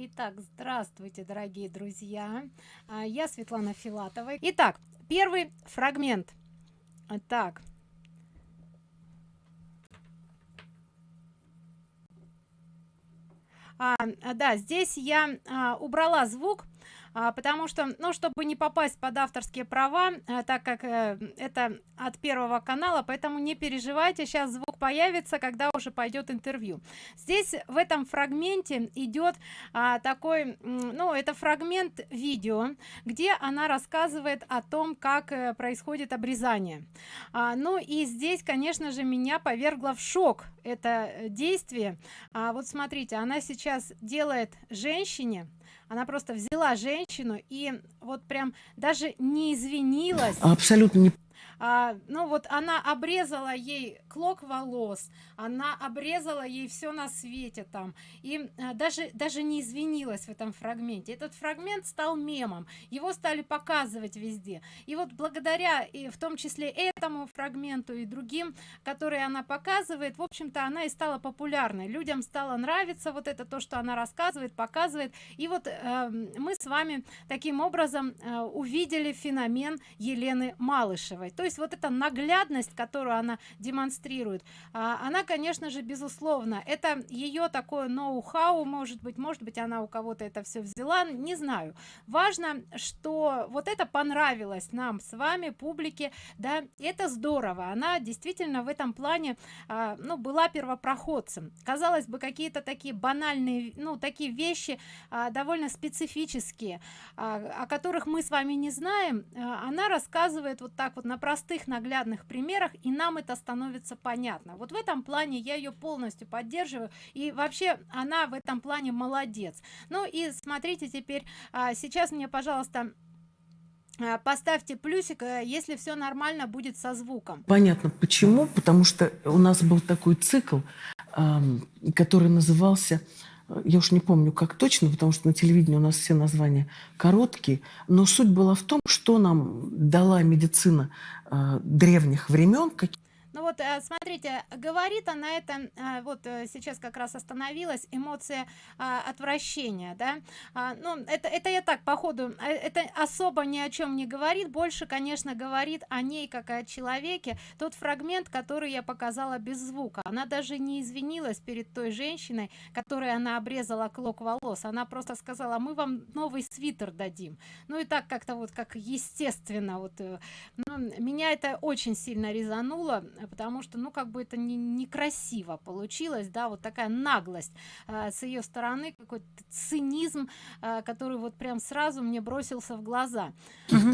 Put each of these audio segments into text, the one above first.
Итак, здравствуйте, дорогие друзья. А, я Светлана Филатова. Итак, первый фрагмент. Так. А, да, здесь я а, убрала звук, потому что ну чтобы не попасть под авторские права а, так как э, это от первого канала поэтому не переживайте сейчас звук появится когда уже пойдет интервью. Здесь в этом фрагменте идет а, такой ну это фрагмент видео где она рассказывает о том как э, происходит обрезание. А, ну и здесь конечно же меня повергло в шок это действие. А, вот смотрите она сейчас делает женщине она просто взяла женщину и вот прям даже не извинилась. Абсолютно не а, ну вот она обрезала ей клок волос она обрезала ей все на свете там. И а, даже даже не извинилась в этом фрагменте. Этот фрагмент стал мемом. Его стали показывать везде. И вот благодаря и в том числе этому фрагменту и другим которые она показывает в общем-то она и стала популярной. Людям стало нравиться вот это то что она рассказывает показывает. И вот э, мы с вами таким образом э, увидели феномен елены малышевой. То есть вот эта наглядность которую она демонстрирует а, она конечно же безусловно это ее такое ноу-хау может быть может быть она у кого-то это все взяла не знаю. Важно что вот это понравилось нам с вами публике да это здорово. Она действительно в этом плане а, ну была первопроходцем. Казалось бы какие-то такие банальные ну такие вещи а, довольно специфические о которых мы с вами не знаем она рассказывает вот так вот на простых наглядных примерах и нам это становится понятно. Вот в этом плане я ее полностью поддерживаю и вообще она в этом плане молодец. Ну и смотрите теперь а, сейчас мне пожалуйста а, поставьте плюсик э, если все нормально будет со звуком. Понятно почему? Потому что у нас был такой цикл который назывался я уж не помню как точно потому что на телевидении у нас все названия короткие но суть была в том что нам дала медицина э, древних времен какие ну вот э, смотрите говорит она это э, вот э, сейчас как раз остановилась эмоция отвращения да. А, ну это это я так по ходу это особо ни о чем не говорит больше конечно говорит о ней как о человеке. Тот фрагмент который я показала без звука. Она даже не извинилась перед той женщиной которой она обрезала клок волос. Она просто сказала мы вам новый свитер дадим ну и так как-то вот как естественно вот ну, меня это очень сильно резануло потому что ну как бы это не некрасиво получилось да вот такая наглость э, с ее стороны какой-то цинизм э, который вот прям сразу мне бросился в глаза.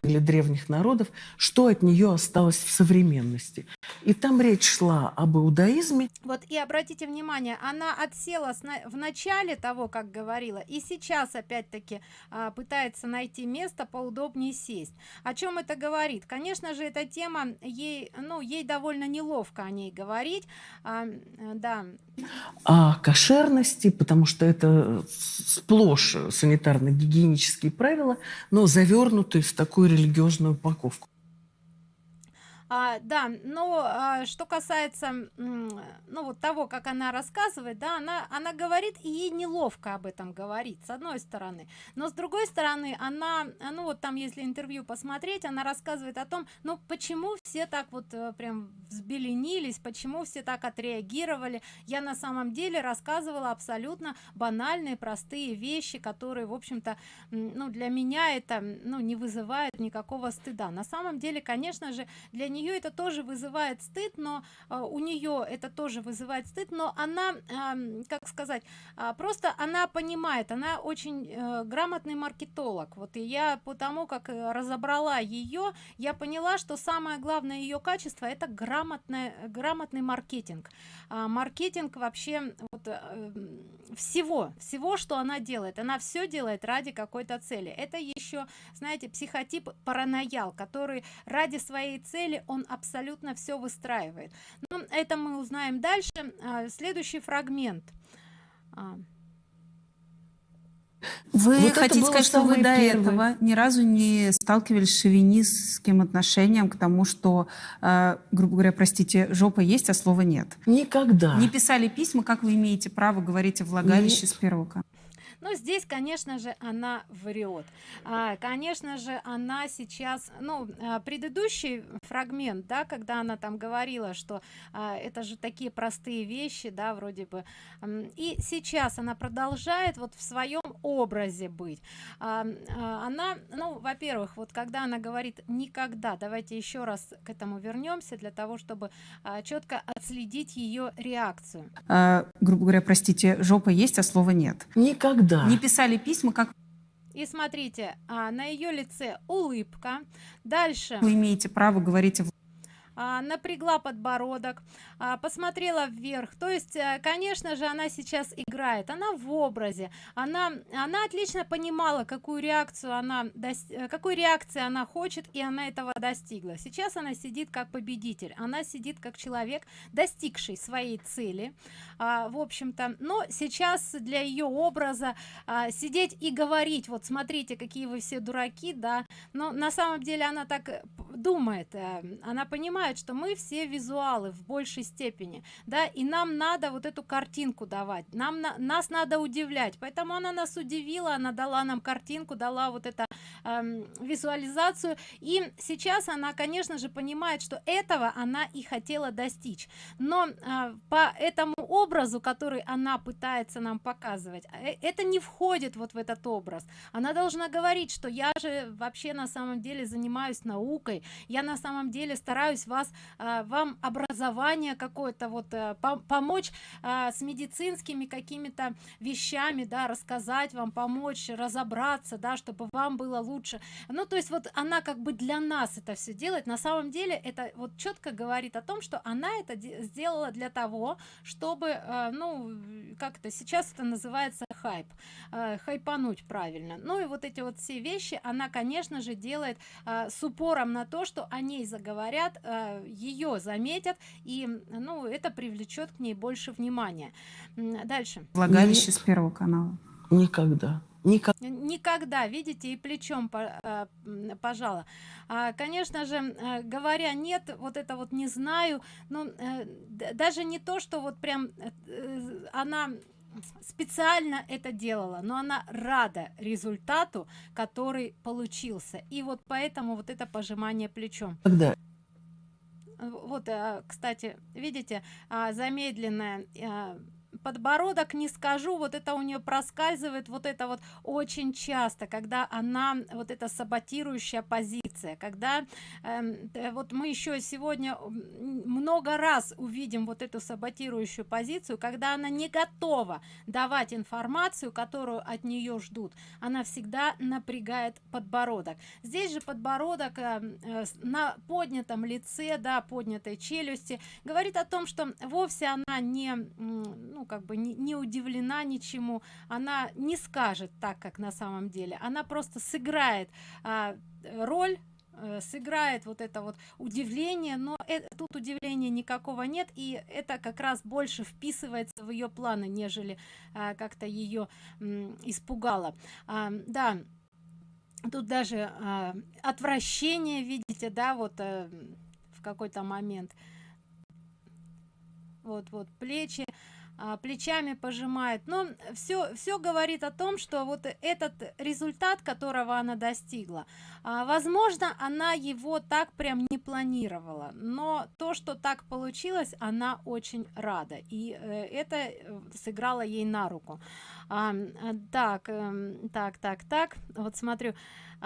Для древних народов что от нее осталось в современности? И там речь шла об иудаизме. Вот и обратите внимание она отсела в начале того как говорила и сейчас опять-таки э, пытается найти место поудобнее сесть. О чем это говорит? Конечно же эта тема ей ну ей довольно неловко о ней говорить. А, да. О кошерности потому что это сплошь санитарно-гигиенические правила но завернутые в такую религиозную упаковку а, да но а, что касается ну вот того как она рассказывает да она она говорит и ей неловко об этом говорить с одной стороны. Но с другой стороны она ну вот там если интервью посмотреть она рассказывает о том ну почему все так вот э, прям взбеленились почему все так отреагировали. Я на самом деле рассказывала абсолютно банальные простые вещи которые в общем-то ну для меня это ну не вызывает никакого стыда. На самом деле конечно же для нее это тоже вызывает стыд но э, у нее это тоже вызывает стыд но она как сказать э, просто она понимает она очень э, грамотный маркетолог. Вот и я потому как э, разобрала ее я поняла что самое главное ее качество это грамотное грамотный маркетинг. А, маркетинг вообще вот, э, всего всего что она делает. Она все делает ради какой-то цели. Это еще знаете психотип параноял который ради своей цели он абсолютно все выстраивает ну, это мы узнаем дальше а, следующий фрагмент а. Вы вот хотите сказать, что вы до первое. этого ни разу не сталкивались с шовинистским отношением к тому, что, э, грубо говоря, простите, жопа есть, а слова нет? Никогда. Не писали письма, как вы имеете право говорить о влагалище не... с первого но здесь конечно же она врет. А, конечно же она сейчас ну а, предыдущий фрагмент да когда она там говорила что а, это же такие простые вещи да вроде бы. И сейчас она продолжает вот в своем образе быть. А, а, она ну во-первых вот когда она говорит никогда давайте еще раз к этому вернемся для того чтобы а, четко отследить ее реакцию. А, грубо говоря простите жопа есть а слова нет? Никогда не писали письма как и смотрите а, на ее лице улыбка. Дальше. Вы имеете право говорить а, напрягла подбородок а, посмотрела вверх. То есть а, конечно же она сейчас играет. Она в образе. Она она отлично понимала какую реакцию она э, какой реакции она хочет и она этого достигла. Сейчас она сидит как победитель. Она сидит как человек достигший своей цели а, в общем-то. Но сейчас для ее образа сидеть и говорить вот смотрите какие вы все дураки да. Но на самом деле она так э, думает э, она понимает что мы все визуалы в большей степени да и нам надо вот эту картинку давать нам на, нас надо удивлять. Поэтому она нас удивила она дала нам картинку дала вот это эм, визуализацию. И сейчас она конечно же понимает что этого она и хотела достичь. Но э, по этому образу который она пытается нам показывать э, это не входит вот в этот образ. Она должна говорить что я же вообще на самом деле занимаюсь наукой я на самом деле стараюсь вас э, вам образование какое-то вот э, по помочь э, с медицинскими какими-то вещами да рассказать вам помочь разобраться да чтобы вам было лучше. Ну то есть вот она как бы для нас это все делает. На самом деле это вот четко говорит о том что она это сделала для того чтобы э, ну как-то сейчас это называется хайп э, хайпануть правильно. Ну и вот эти вот все вещи она конечно же делает с упором на то что о ней заговорят ее заметят и ну это привлечет к ней больше внимания. Дальше. Влагалище с первого канала. никогда. Никогда. Никогда, видите, и плечом э, пожала. А, конечно же, э, говоря нет, вот это вот не знаю, ну, даже не то, что вот прям она специально это делала но она рада результату который получился. И вот поэтому вот это пожимание плечом. Когда вот кстати видите замедленная подбородок не скажу вот это у нее проскальзывает вот это вот очень часто когда она вот эта саботирующая позиция когда э, вот мы еще сегодня много раз увидим вот эту саботирующую позицию когда она не готова давать информацию которую от нее ждут. Она всегда напрягает подбородок. Здесь же подбородок э, э, на поднятом лице да поднятой челюсти говорит о том что вовсе она не ну как бы не, не удивлена ничему. Она не скажет так как на самом деле. Она просто сыграет а, роль э, сыграет вот это вот удивление но это, тут удивления никакого нет и это как раз больше вписывается в ее планы нежели а, как-то ее испугало. А, да тут даже а, отвращение видите да вот а, в какой-то момент. Вот вот плечи плечами пожимает. Но все все говорит о том что вот этот результат которого она достигла а, возможно она его так прям не планировала. Но то что так получилось она очень рада. И э, это э, сыграло ей на руку. А, так э, так так так. Вот смотрю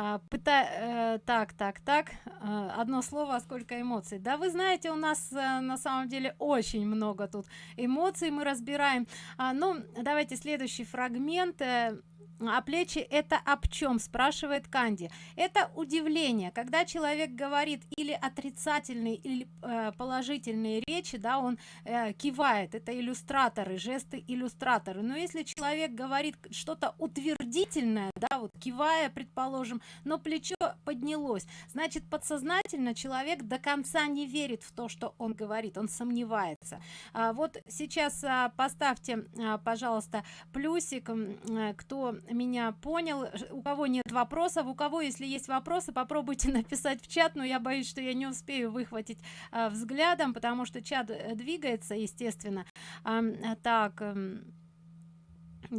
а, пыта э, так так так э, одно слово сколько эмоций? Да вы знаете у нас э, на самом деле очень много тут эмоций мы разбираем. А, ну давайте следующий фрагмент э, а плечи это об чем спрашивает канди. Это удивление когда человек говорит или отрицательные или э, положительные речи да он э, кивает. Это иллюстраторы жесты иллюстраторы. Но если человек говорит что-то утвердительное да вот кивая предположим но плечо поднялось значит подсознательно человек до конца не верит в то что он говорит он сомневается. А вот сейчас а, поставьте а, пожалуйста плюсик а, кто меня понял у кого нет вопросов у кого если есть вопросы попробуйте написать в чат но я боюсь что я не успею выхватить а, взглядом потому что чат э, двигается естественно. А, так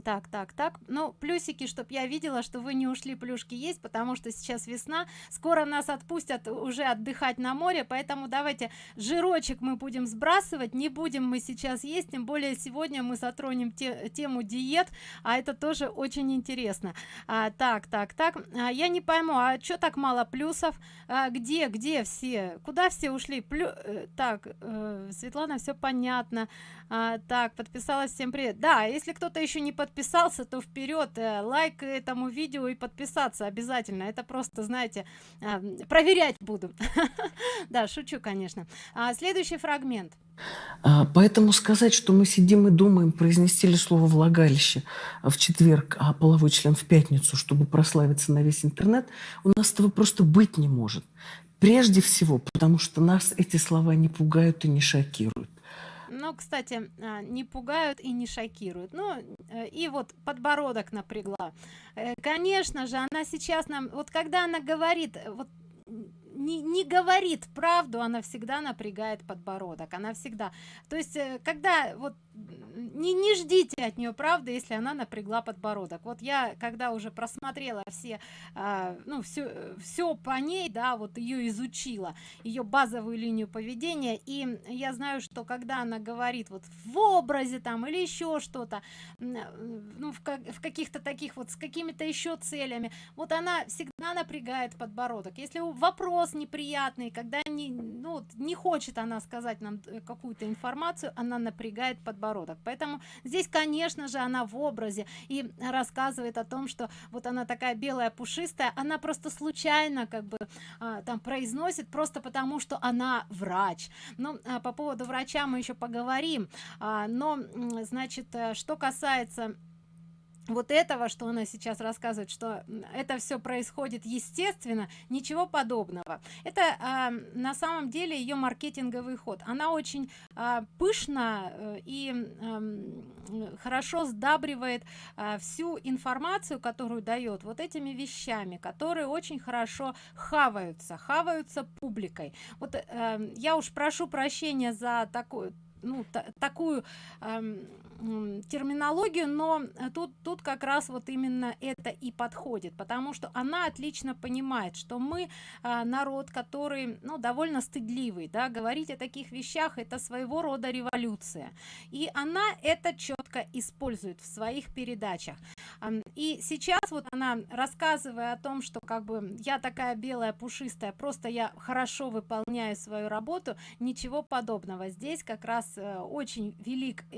Так, так, так. Ну, плюсики, чтоб я видела, что вы не ушли, плюшки есть, потому что сейчас весна. Скоро нас отпустят уже отдыхать на море, поэтому давайте жирочек мы будем сбрасывать. Не будем мы сейчас есть, тем более сегодня мы затронем те, тему диет, а это тоже очень интересно. А, так, так, так. А, я не пойму, а что так мало плюсов? А, где, где все? Куда все ушли? Плю... Э, так, э, Светлана, все понятно. А, так, подписалась, всем привет. Да, если кто-то еще не подписался, то вперед, э, лайк этому видео и подписаться обязательно. Это просто, знаете, э, проверять буду. Да, шучу, конечно. А, следующий фрагмент. А, поэтому сказать, что мы сидим и думаем, произнести ли слово «влагалище» в четверг, а половой член в пятницу, чтобы прославиться на весь интернет, у нас этого просто быть не может. Прежде всего, потому что нас эти слова не пугают и не шокируют но кстати а, не пугают и не шокируют. Ну э, и вот подбородок напрягла. Э, конечно же она сейчас нам вот когда она говорит вот не, не говорит правду она всегда напрягает подбородок. Она всегда то есть э, когда вот не, не ждите от нее правды если она напрягла подбородок. Вот я когда уже просмотрела все а, ну все все по ней да вот ее изучила ее базовую линию поведения и я знаю что когда она говорит вот в образе там или еще что-то ну в, как, в каких-то таких вот с какими-то еще целями вот она всегда напрягает подбородок. Если вопрос неприятный когда не ну не хочет она сказать нам э, какую-то информацию она напрягает подбородок поэтому здесь конечно же она в образе и рассказывает о том что вот она такая белая пушистая. Она просто случайно как бы а, там произносит просто потому что она врач. Но а, по поводу врача мы еще поговорим. А, но значит э, что касается вот этого что она сейчас рассказывает что это все происходит естественно ничего подобного. Это а, на самом деле ее маркетинговый ход. Она очень а, пышно э, и а, хорошо сдабривает а, всю информацию которую дает вот этими вещами которые очень хорошо хаваются хаваются публикой. Вот а, я уж прошу прощения за такую ну такую эм, терминологию но тут тут как раз вот именно это и подходит потому что она отлично понимает что мы э, народ который ну довольно стыдливый да говорить о таких вещах это своего рода революция. И она это четко использует в своих передачах. И сейчас вот она рассказывая о том что как бы я такая белая пушистая просто я хорошо выполняю свою работу ничего подобного. Здесь как раз э, очень велик э,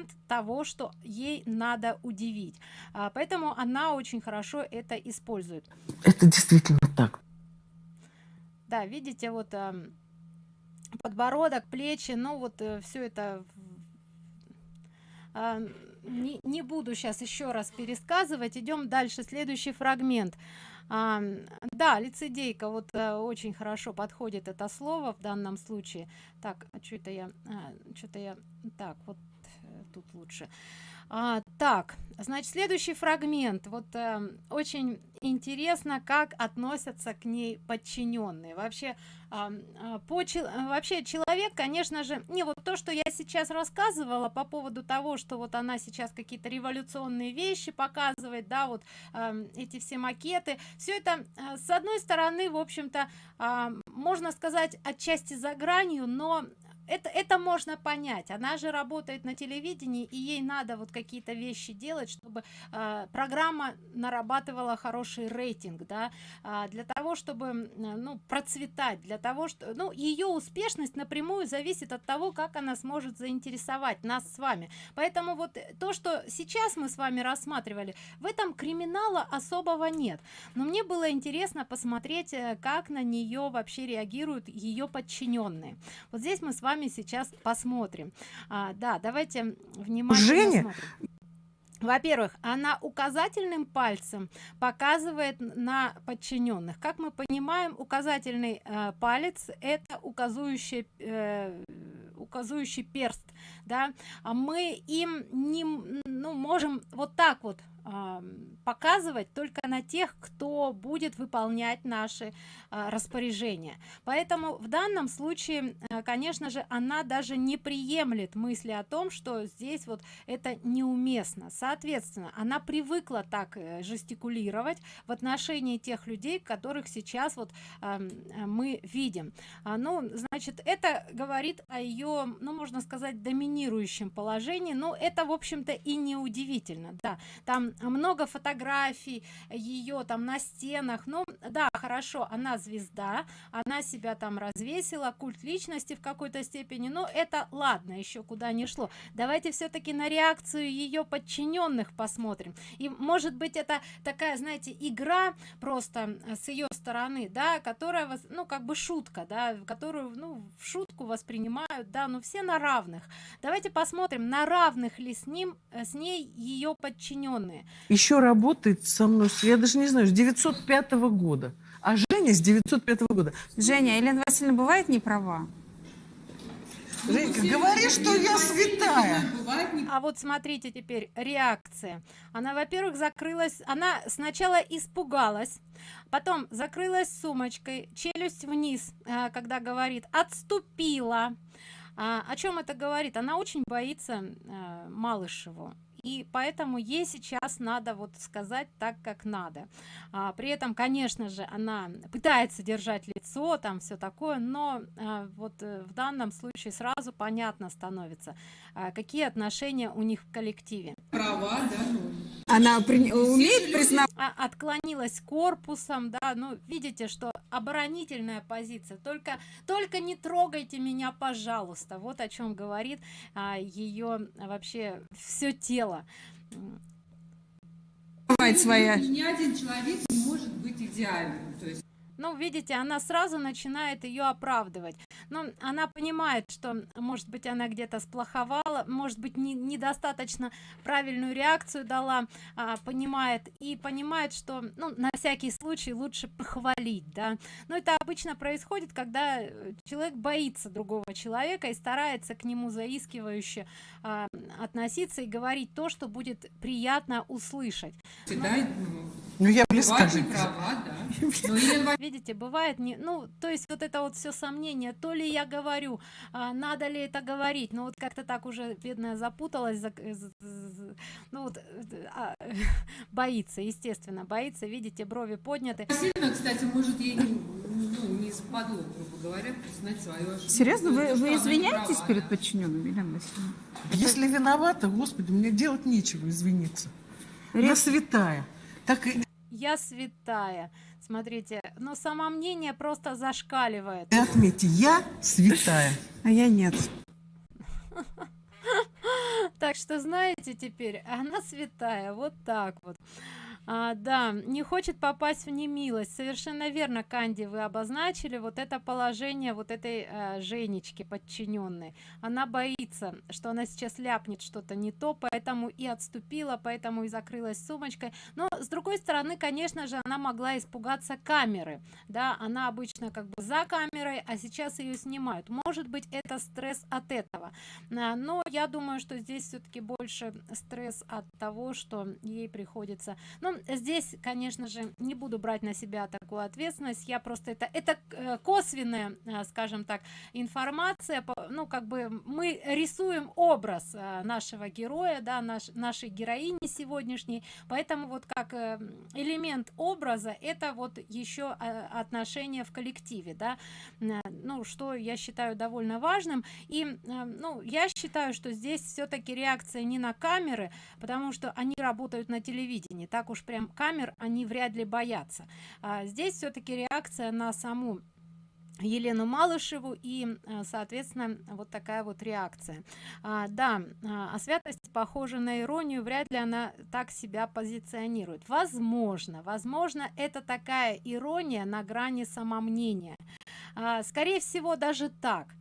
элемент того что ей надо удивить. А, поэтому она очень хорошо это использует. Это действительно так. Да видите вот подбородок плечи ну вот э, все это а, не, не буду сейчас еще раз пересказывать. Идем дальше следующий фрагмент. А, да лицедейка вот а, очень хорошо подходит это слово в данном случае. Так а что это я а, что-то я так вот тут лучше. А, так значит следующий фрагмент. Вот э, очень интересно как относятся к ней подчиненные. Вообще э, по вообще человек конечно же не вот то что я сейчас рассказывала по поводу того что вот она сейчас какие-то революционные вещи показывает да вот э, эти все макеты все это с одной стороны в общем-то э, можно сказать отчасти за гранью но это это можно понять. Она же работает на телевидении и ей надо вот какие-то вещи делать чтобы э, программа нарабатывала хороший рейтинг да. Э, для того чтобы ну процветать для того что ну ее успешность напрямую зависит от того как она сможет заинтересовать нас с вами. Поэтому вот то что сейчас мы с вами рассматривали в этом криминала особого нет. Но мне было интересно посмотреть э, как на нее вообще реагируют ее подчиненные вот здесь мы с вами вами сейчас посмотрим. А, да давайте внимательно Женя? во-первых она указательным пальцем показывает на подчиненных. Как мы понимаем указательный э, палец это указующий э, указующий перст да? А мы им не ну можем вот так вот показывать только на тех кто будет выполнять наши а, распоряжения. Поэтому в данном случае а, конечно же она даже не приемлет мысли о том что здесь вот это неуместно. Соответственно она привыкла так э, жестикулировать в отношении тех людей которых сейчас вот мы видим. Ну значит это говорит о ее ну можно сказать доминирующем положении. Но это в общем-то и не удивительно да там много фотографий ее там на стенах. Ну да хорошо она звезда она себя там развесила культ личности в какой-то степени но это ладно еще куда не шло. Давайте все-таки на реакцию ее подчиненных посмотрим. И может быть это такая знаете игра просто с ее стороны да которая вас ну как бы шутка да которую ну в шутку воспринимают да ну все на равных. Давайте посмотрим на равных ли с ним э, с ней ее подчиненные еще работает со мной я даже не знаю с 905 года. А женя с 905 года. Женя елена васильевна бывает не права Женька, говори, что я святая. А вот смотрите теперь реакция. Она, во-первых, закрылась, она сначала испугалась, потом закрылась сумочкой, челюсть вниз, а, когда говорит, отступила. А, о чем это говорит? Она очень боится а, Малышеву и поэтому ей сейчас надо вот сказать так как надо а, при этом конечно же она пытается держать лицо там все такое но а, вот э, в данном случае сразу понятно становится а, какие отношения у них в коллективе права да? Она при... умеет признать а, отклонилась корпусом да ну видите что оборонительная позиция. Только только не трогайте меня пожалуйста. Вот о чем говорит а, ее вообще все тело. Своя. Ни один человек не может быть идеальным. То есть ну видите она сразу начинает ее оправдывать. Но она понимает что может быть она где-то сплоховала может быть не, недостаточно правильную реакцию дала а, понимает и понимает что ну на всякий случай лучше похвалить да. Но это обычно происходит когда э, человек боится другого человека и старается к нему заискивающе а, относиться и говорить то что будет приятно услышать. Да, ну я близка права, да. Ну, видите бывает не ну то есть вот это вот все сомнение то ли я говорю а, надо ли это говорить ну вот как-то так уже бедная запуталась за, ну вот а, боится естественно боится видите брови подняты Сильно, кстати может ей ну, не западло грубо говоря признать свою ошибку серьезно вы, вы извиняетесь права, перед да? подчиненными Елена Васильевна? если виновата господи мне делать нечего извиниться я святая так и я святая. Смотрите но само мнение просто зашкаливает. Отметьте я святая. А я нет. Так что знаете теперь она святая. Вот так вот а, да не хочет попасть в немилость. Совершенно верно канди вы обозначили вот это положение вот этой э, женечки подчиненной. Она боится что она сейчас ляпнет что-то не то поэтому и отступила поэтому и закрылась сумочкой. Но с другой стороны конечно же она могла испугаться камеры. Да она обычно как бы за камерой а сейчас ее снимают. Может быть это стресс от этого. А, но я думаю что здесь все-таки больше стресс от того что ей приходится. Ну ну здесь конечно же не буду брать на себя такую ответственность. Я просто это это э, косвенная э, скажем так информация. Ну как бы мы рисуем образ э, нашего героя да наш нашей героини сегодняшней. Поэтому вот как элемент образа это вот еще отношения в коллективе да. Ну что я считаю довольно важным. И ну я считаю что здесь все-таки реакция не на камеры потому что они работают на телевидении. Так уж уж прям камер они вряд ли боятся. А здесь все-таки реакция на саму Елену Малышеву и а, соответственно вот такая вот реакция. А, да а, а святость похожа на иронию вряд ли она так себя позиционирует. Возможно возможно это такая ирония на грани самомнения. А, скорее всего даже так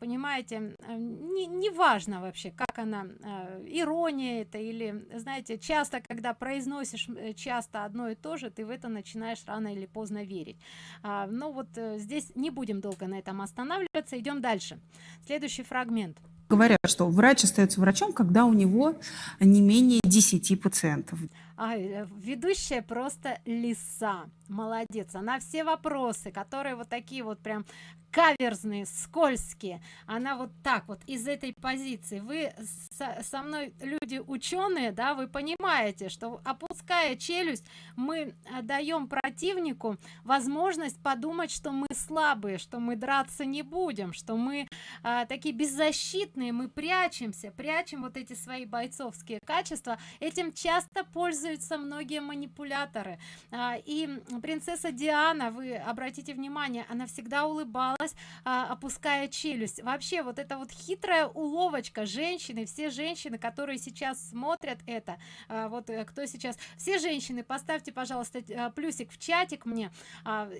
понимаете не, не важно вообще как она а, ирония это или знаете часто когда произносишь э, часто одно и то же ты в это начинаешь рано или поздно верить. А, ну вот э, здесь не будем долго на этом останавливаться идем дальше. Следующий фрагмент. Говорят, что врач остается врачом, когда у него не менее 10 пациентов. А, э, ведущая просто лиса. Молодец. Она все вопросы, которые вот такие вот прям каверзные, скользкие. Она вот так вот из этой позиции. Вы со, со мной люди ученые, да, вы понимаете, что опуская челюсть, мы э, даем противнику возможность подумать, что мы слабые, что мы драться не будем, что мы а, такие беззащитные, мы прячемся, прячем вот эти свои бойцовские качества. Этим часто пользуются многие манипуляторы. А, и принцесса Диана, вы обратите внимание, она всегда улыбалась, а, опуская челюсть. Вообще, вот эта вот хитрая уловочка женщины, все женщины, которые сейчас смотрят это, а, вот э, кто сейчас, все женщины, поставьте, пожалуйста, а, плюсик в чатик мне,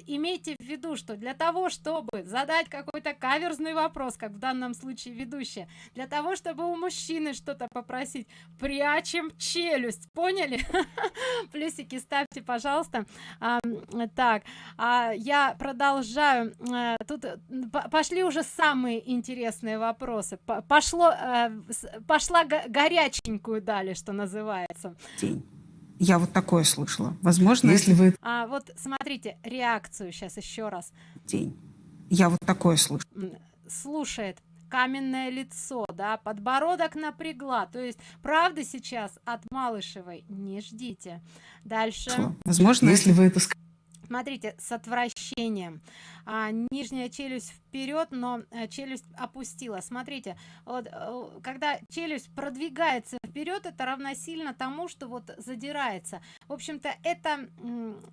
имейте в виду, что для того, чтобы задать какой-то каверзный вопрос, как в данном случае ведущая, для того, чтобы у мужчины что-то попросить, прячем челюсть, поняли? Плюсики ставьте, пожалуйста. А, так, а, я продолжаю. А, тут пошли уже самые интересные вопросы. Пошло, а, пошла горяченькую дали, что называется. День. Я вот такое слышала. Возможно, если вы... А вот смотрите, реакцию сейчас еще раз. День. Я вот такое слышала. Слушает каменное лицо, да, подбородок напрягла. То есть, правда сейчас от Малышевой не ждите. Дальше. Возможно, если вы это Смотрите, с отвращением. А, нижняя челюсть вперед, но а, челюсть опустила. Смотрите, вот, а, когда челюсть продвигается вперед, это равносильно тому, что вот задирается. В общем-то, это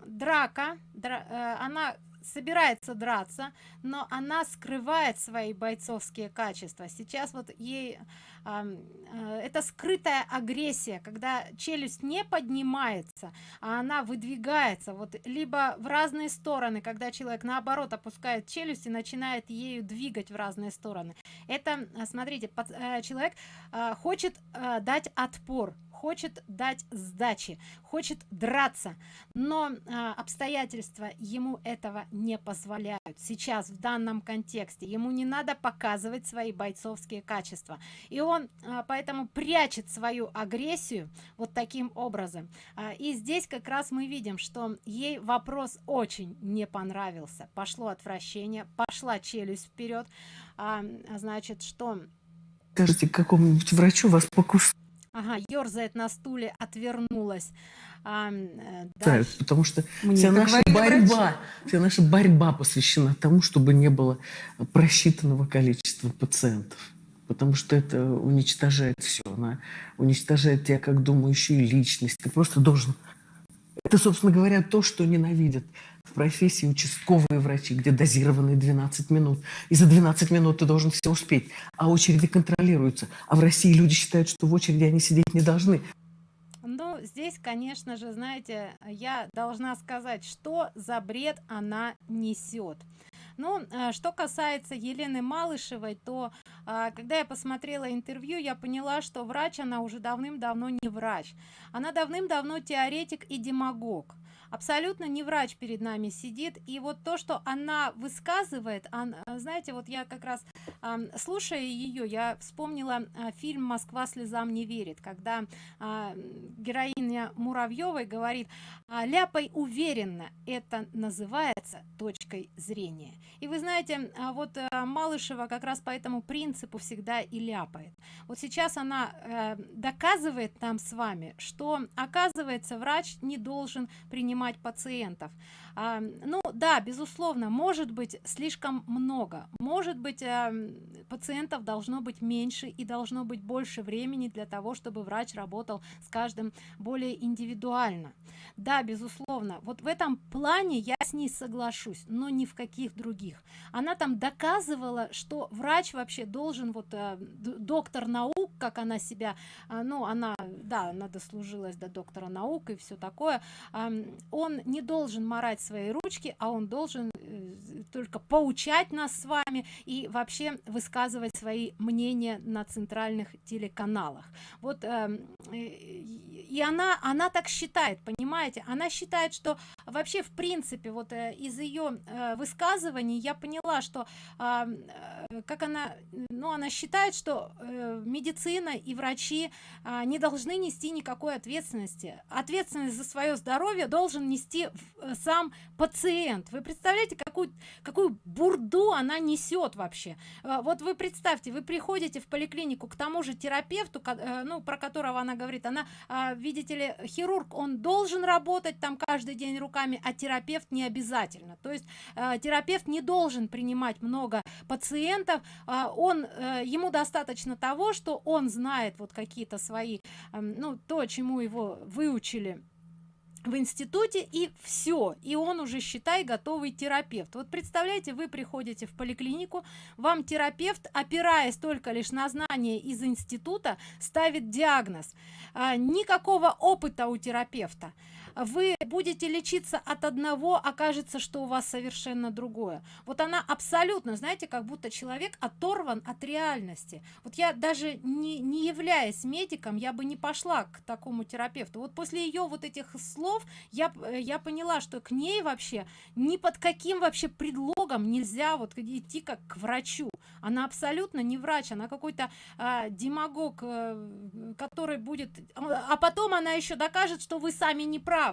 драка, дра, э, она собирается драться, но она скрывает свои бойцовские качества. Сейчас вот ей э, э, это скрытая агрессия, когда челюсть не поднимается, а она выдвигается, вот либо в разные стороны, когда человек наоборот опускает челюсть и начинает ею двигать в разные стороны. Это, смотрите, под, э, человек э, хочет э, дать отпор, хочет дать сдачи, хочет драться, но а, обстоятельства ему этого не позволяют. Сейчас в данном контексте ему не надо показывать свои бойцовские качества. И он а, поэтому прячет свою агрессию вот таким образом. А, и здесь как раз мы видим, что ей вопрос очень не понравился. Пошло отвращение, пошла челюсть вперед. А, значит, что... Скажите, какому-нибудь врачу вас покусали? Ага, ерзает на стуле, отвернулась. А, да, потому что Мне вся наша борьба, вся наша борьба посвящена тому, чтобы не было просчитанного количества пациентов. Потому что это уничтожает все. Она уничтожает тебя как думающую личность. Ты просто должен... Это, собственно говоря, то, что ненавидят в профессии участковые врачи, где дозированные 12 минут. И за 12 минут ты должен все успеть. А очереди контролируются. А в России люди считают, что в очереди они сидеть не должны. Ну, здесь, конечно же, знаете, я должна сказать, что за бред она несет. Ну, а, что касается Елены Малышевой, то а, когда я посмотрела интервью, я поняла, что врач она уже давным-давно не врач. Она давным-давно теоретик и демагог абсолютно не врач перед нами сидит и вот то что она высказывает она, знаете вот я как раз слушая ее я вспомнила э, фильм москва слезам не верит когда э, героиня муравьевой говорит э, ляпай уверенно это называется точкой зрения и вы знаете вот э, малышева как раз по этому принципу всегда и ляпает. Вот сейчас она э, доказывает нам с вами что оказывается врач не должен принимать принимать пациентов а, ну да безусловно может быть слишком много. Может быть а, пациентов должно быть меньше и должно быть больше времени для того чтобы врач работал с каждым более индивидуально. Да безусловно вот в этом плане я с ней соглашусь но ни в каких других. Она там доказывала что врач вообще должен вот а, доктор наук как она себя а, ну она да она дослужилась до доктора наук и все такое. А, он не должен морать свои ручки а он должен э, только поучать нас с вами и вообще высказывать свои мнения на центральных телеканалах. Вот э, и она она так считает понимаете? Она считает что вообще в принципе вот э, из ее э, высказываний я поняла что э, как она ну она считает что э, медицина и врачи э, не должны нести никакой ответственности. Ответственность за свое здоровье должен нести э, сам пациент. Вы представляете какую какую бурду она несет вообще? Э, вот вы представьте вы приходите в поликлинику к тому же терапевту э, ну про которого она говорит. Она э, видите ли хирург он должен работать там каждый день руками а терапевт не обязательно. То есть терапевт не должен принимать много пациентов он ему достаточно того что он знает вот какие-то свои эм, ну то чему его выучили в институте и все и он уже считай готовый терапевт. Вот представляете вы приходите в поликлинику вам терапевт опираясь только лишь на знания из института ставит диагноз. А, никакого опыта у терапевта вы будете лечиться от одного окажется что у вас совершенно другое. Вот она абсолютно знаете как будто человек оторван от реальности. Вот я даже не, не являясь медиком я бы не пошла к такому терапевту. Вот после ее вот этих слов я я поняла что к ней вообще ни под каким вообще предлогом нельзя вот идти как к врачу. Она абсолютно не врач она какой-то э, демагог э, который будет а потом она еще докажет что вы сами не правы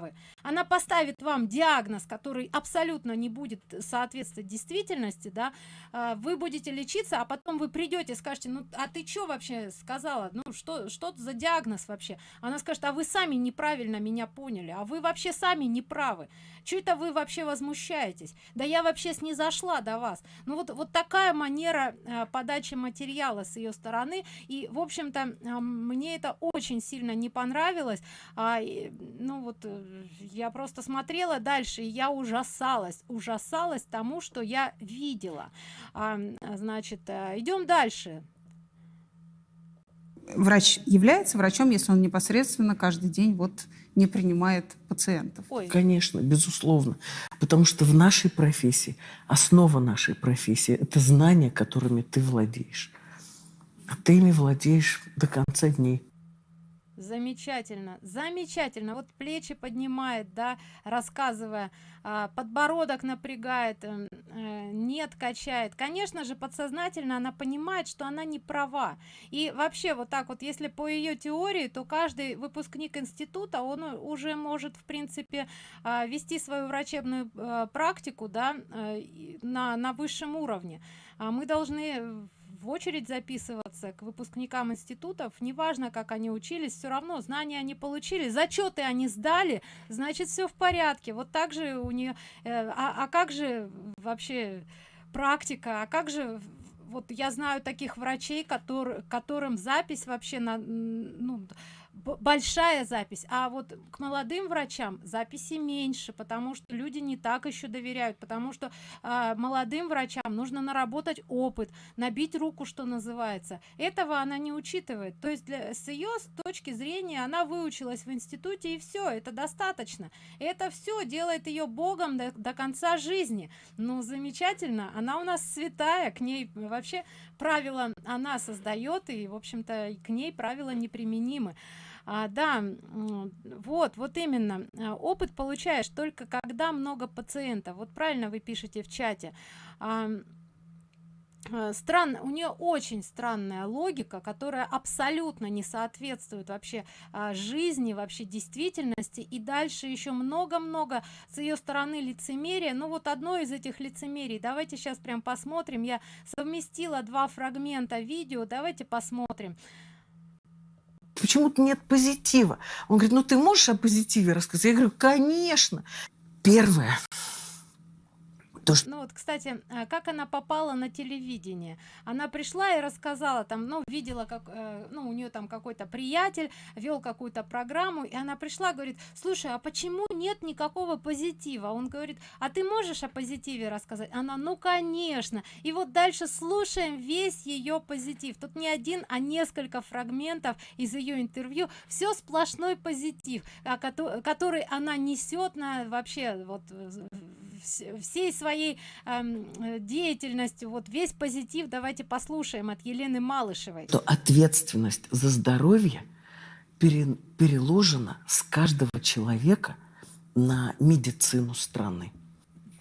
она поставит вам диагноз который абсолютно не будет соответствовать действительности да. Э, вы будете лечиться а потом вы придете скажете ну а ты что вообще сказала? Ну что что за диагноз вообще? Она скажет а вы сами неправильно меня поняли а вы вообще сами не правы что это вы вообще возмущаетесь? Да я вообще снизошла до вас. Ну вот вот такая манера э, подачи материала с ее стороны. И в общем-то э, мне это очень сильно не понравилось. А, ну вот э, я просто смотрела дальше и я ужасалась ужасалась тому что я видела. А, значит э, идем дальше. Врач является врачом если он непосредственно каждый день вот не принимает пациентов. Ой. конечно безусловно. Потому что в нашей профессии основа нашей профессии это знания которыми ты владеешь. А ты ими владеешь до конца дней замечательно замечательно. Вот плечи поднимает да рассказывая а, подбородок напрягает э, э, нет качает. Конечно же подсознательно она понимает что она не права. И вообще вот так вот если по ее теории то каждый выпускник института он уже может в принципе а, вести свою врачебную а, практику да э, на на высшем уровне. А мы должны в очередь записываться к выпускникам институтов. Неважно как они учились все равно знания они получили зачеты они сдали значит все в порядке. Вот так же у нее э, а, а как же вообще практика? А как же вот я знаю таких врачей которые которым запись вообще на ну большая запись а вот к молодым врачам записи меньше потому что люди не так еще доверяют потому что э, молодым врачам нужно наработать опыт набить руку что называется. Этого она не учитывает. То есть для, с ее точки зрения она выучилась в институте и все это достаточно. Это все делает ее богом до, до конца жизни. Ну замечательно она у нас святая к ней вообще правила она создает и в общем-то к ней правила неприменимы а, да вот вот именно. А, опыт получаешь только когда много пациентов. Вот правильно вы пишете в чате. А, а странно у нее очень странная логика которая абсолютно не соответствует вообще а, жизни вообще действительности. И дальше еще много-много с ее стороны лицемерия. Ну вот одно из этих лицемерий. Давайте сейчас прям посмотрим. Я совместила два фрагмента видео. Давайте посмотрим почему-то нет позитива. Он говорит, ну ты можешь о позитиве рассказать? Я говорю, конечно. Первое, то, что... Ну вот, кстати, э, как она попала на телевидение? Она пришла и рассказала, там, ну, видела, как, э, ну, у нее там какой-то приятель вел какую-то программу, и она пришла, говорит, слушай, а почему нет никакого позитива? Он говорит, а ты можешь о позитиве рассказать? Она, ну, конечно. И вот дальше слушаем весь ее позитив. Тут не один, а несколько фрагментов из ее интервью. Все сплошной позитив, который она несет на вообще вот всей своей э, деятельностью, вот весь позитив давайте послушаем от Елены Малышевой. То ответственность за здоровье пере, переложена с каждого человека на медицину страны.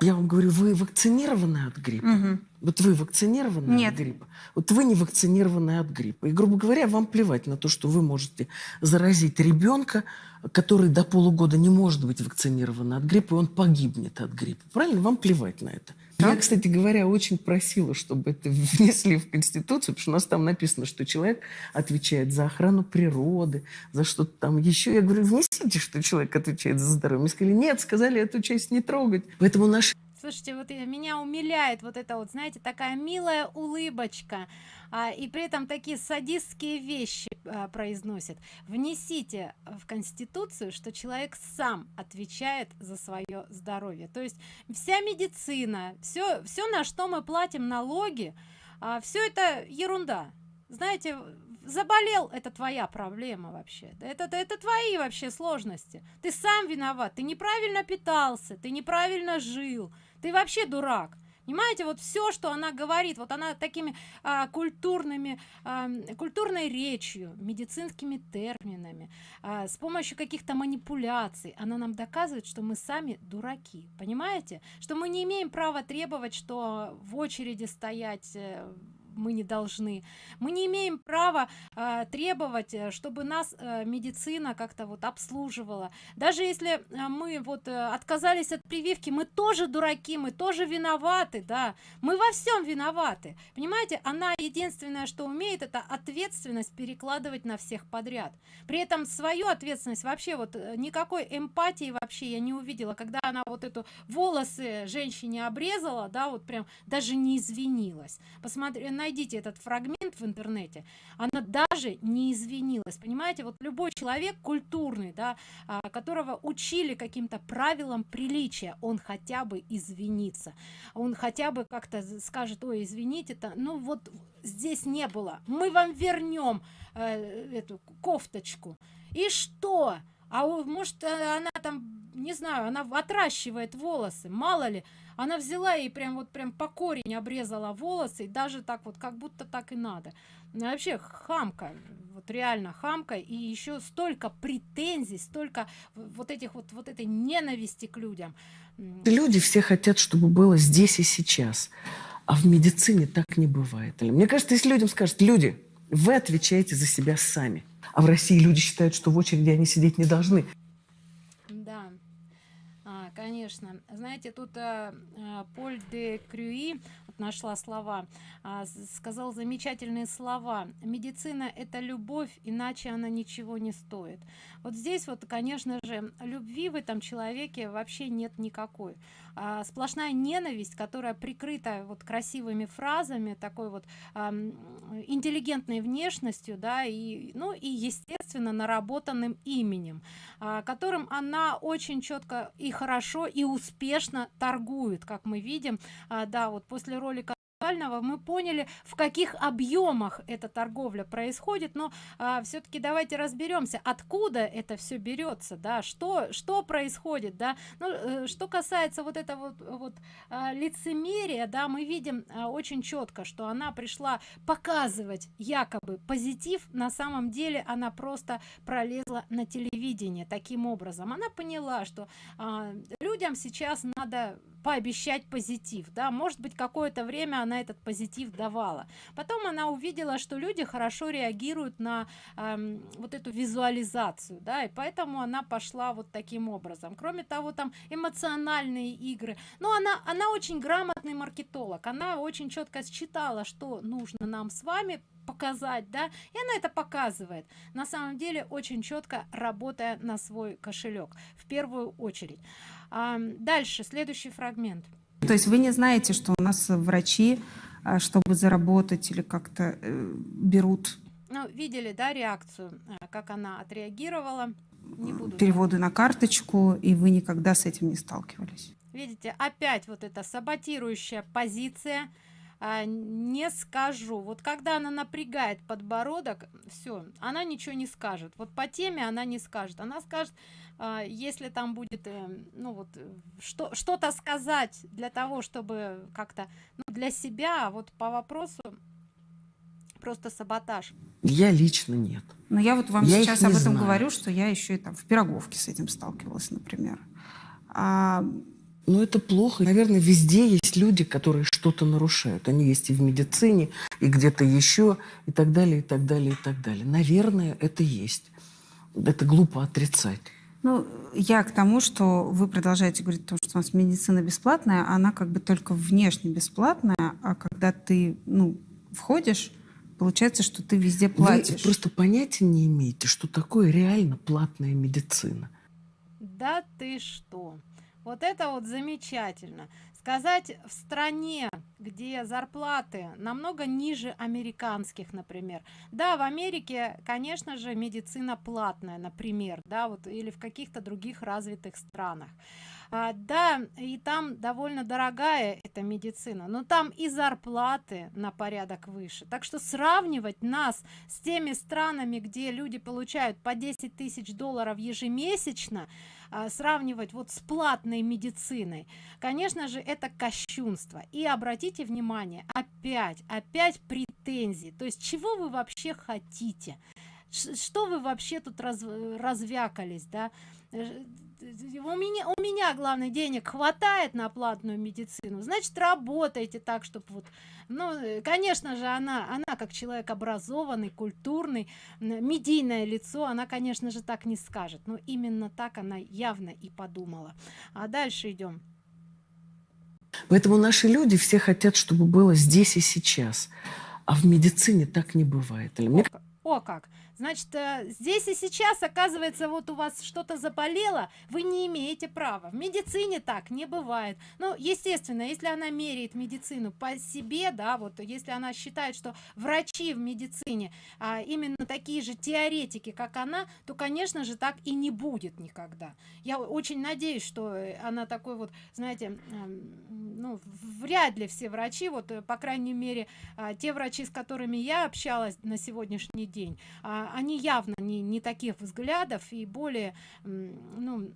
Я вам говорю, вы вакцинированы от гриппа? Угу. Вот вы вакцинированы Нет. от гриппа? Вот вы не вакцинированы от гриппа. И, грубо говоря, вам плевать на то, что вы можете заразить ребенка, который до полугода не может быть вакцинирован от гриппа, и он погибнет от гриппа. Правильно? Вам плевать на это. Я, кстати говоря, очень просила, чтобы это внесли в Конституцию, потому что у нас там написано, что человек отвечает за охрану природы, за что-то там еще. Я говорю, внесите, что человек отвечает за здоровье. Мне сказали, нет, сказали эту часть не трогать. Поэтому наш Слушайте, вот меня умиляет вот это вот, знаете, такая милая улыбочка, а, и при этом такие садистские вещи а, произносит. Внесите в Конституцию, что человек сам отвечает за свое здоровье. То есть вся медицина, все, все на что мы платим налоги, а, все это ерунда. Знаете, заболел это твоя проблема вообще это это твои вообще сложности ты сам виноват ты неправильно питался ты неправильно жил ты вообще дурак. Понимаете вот все что она говорит вот она такими а, культурными а, культурной речью медицинскими терминами а, с помощью каких-то манипуляций она нам доказывает что мы сами дураки. Понимаете? Что мы не имеем права требовать что в очереди стоять э, мы не должны. Мы не имеем права э, требовать чтобы нас э, медицина как-то вот обслуживала. Даже если э, мы вот э, отказались от прививки мы тоже дураки мы тоже виноваты да. Мы во всем виноваты. Понимаете она единственное что умеет это ответственность перекладывать на всех подряд. При этом свою ответственность вообще вот э, никакой эмпатии вообще я не увидела когда она вот эту волосы женщине обрезала да вот прям даже не извинилась. Посмотри найдите этот фрагмент в интернете она даже не извинилась. Понимаете вот любой человек культурный да а, которого учили каким-то правилам приличия он хотя бы извинится. Он хотя бы как-то скажет ой извините то ну вот здесь не было. Мы вам вернем э, эту кофточку. И что? А может она там не знаю она отращивает волосы. Мало ли она взяла и прям вот прям по корень обрезала волосы и даже так вот как будто так и надо. Ну, вообще хамка вот реально хамка. И еще столько претензий столько вот этих вот вот этой ненависти к людям. Люди все хотят чтобы было здесь и сейчас а в медицине так не бывает. Мне кажется если людям скажут люди вы отвечаете за себя сами а в россии люди считают что в очереди они сидеть не должны конечно. Знаете, тут э, Поль де Крюи, нашла слова, э, сказал замечательные слова. Медицина – это любовь, иначе она ничего не стоит. Вот здесь вот, конечно же, любви в этом человеке вообще нет никакой. А, сплошная ненависть, которая прикрыта вот красивыми фразами, такой вот а, интеллигентной внешностью, да, и, ну и, естественно, наработанным именем, а, которым она очень четко и хорошо и успешно торгует, как мы видим, а, да, вот после ролика мы поняли в каких объемах эта торговля происходит но а, все-таки давайте разберемся откуда это все берется да что что происходит да. Ну, э, что касается вот этого вот, вот а, лицемерия да мы видим а, очень четко что она пришла показывать якобы позитив на самом деле она просто пролезла на телевидение таким образом. Она поняла что а, людям сейчас надо пообещать позитив да может быть какое-то время она этот позитив давала. Потом она увидела что люди хорошо реагируют на эм, вот эту визуализацию да и поэтому она пошла вот таким образом. Кроме того там эмоциональные игры. Но она она очень грамотный маркетолог она очень четко считала что нужно нам с вами показать да и она это показывает. На самом деле очень четко работая на свой кошелек в первую очередь дальше следующий фрагмент. То есть вы не знаете что у нас врачи а, чтобы заработать или как-то э, берут? Ну, видели да реакцию э, как она отреагировала? Не буду переводы на карточку и вы никогда с этим не сталкивались? Видите опять вот эта саботирующая позиция. А, не скажу. Вот когда она напрягает подбородок все она ничего не скажет. Вот по теме она не скажет. Она скажет если там будет, э, ну вот, э, что, что-то сказать для того, чтобы как-то, ну, для себя, вот по вопросу, просто саботаж. Я лично нет. Но я вот вам я сейчас об этом знаю. говорю, что я еще и там в Пироговке с этим сталкивалась, например. А... Ну, это плохо. Наверное, везде есть люди, которые что-то нарушают. Они есть и в медицине, и где-то еще, и так далее, и так далее, и так далее. Наверное, это есть. Это глупо отрицать. Ну, я к тому, что вы продолжаете говорить о том, что у нас медицина бесплатная, она как бы только внешне бесплатная, а когда ты, ну, входишь, получается, что ты везде платишь. Вы просто понятия не имеете, что такое реально платная медицина. Да ты что? Вот это вот замечательно сказать в стране где зарплаты намного ниже американских например. Да в америке конечно же медицина платная например да вот или в каких-то других развитых странах. А, да и там довольно дорогая эта медицина но там и зарплаты на порядок выше. Так что сравнивать нас с теми странами где люди получают по 10 тысяч долларов ежемесячно а, сравнивать вот с платной медициной конечно же это кощунство. И обратите внимание опять опять претензии. То есть чего вы вообще хотите? Что вы вообще тут раз, развякались да? Э, у меня у меня главное денег хватает на платную медицину значит работайте так чтобы вот ну конечно же она она как человек образованный культурный медийное лицо она конечно же так не скажет но именно так она явно и подумала. А дальше идем поэтому наши люди все хотят чтобы было здесь и сейчас. А в медицине так не бывает. Мне... о как значит э, здесь и сейчас оказывается вот у вас что-то заболело вы не имеете права. В медицине так не бывает. Ну естественно если она меряет медицину по себе да вот если она считает что врачи в медицине а, именно такие же теоретики как она то конечно же так и не будет никогда. Я очень надеюсь что она такой вот знаете ну вряд ли все врачи вот э, по крайней мере а, те врачи с которыми я общалась на сегодняшний день а, они явно не, не таких взглядов и более ну,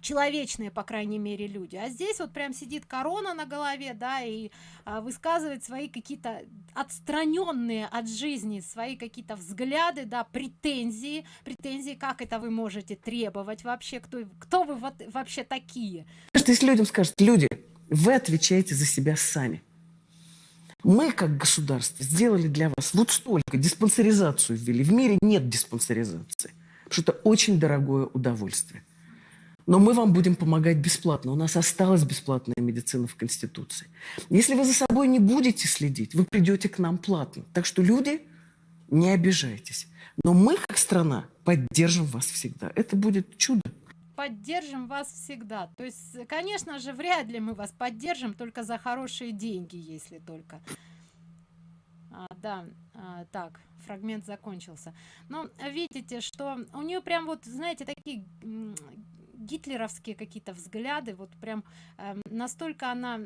человечные по крайней мере люди. А здесь вот прям сидит корона на голове да и а, высказывает свои какие-то отстраненные от жизни свои какие-то взгляды да претензии. Претензии как это вы можете требовать вообще? Кто кто вы вот, вообще такие? Что если людям скажут люди вы отвечаете за себя сами мы, как государство, сделали для вас вот столько, диспансеризацию ввели. В мире нет диспансеризации, потому что это очень дорогое удовольствие. Но мы вам будем помогать бесплатно. У нас осталась бесплатная медицина в Конституции. Если вы за собой не будете следить, вы придете к нам платно. Так что, люди, не обижайтесь. Но мы, как страна, поддержим вас всегда. Это будет чудо поддержим вас всегда. То есть конечно же вряд ли мы вас поддержим только за хорошие деньги если только. А, да а, так фрагмент закончился. Но видите что у нее прям вот знаете такие гитлеровские какие-то взгляды вот прям э, настолько она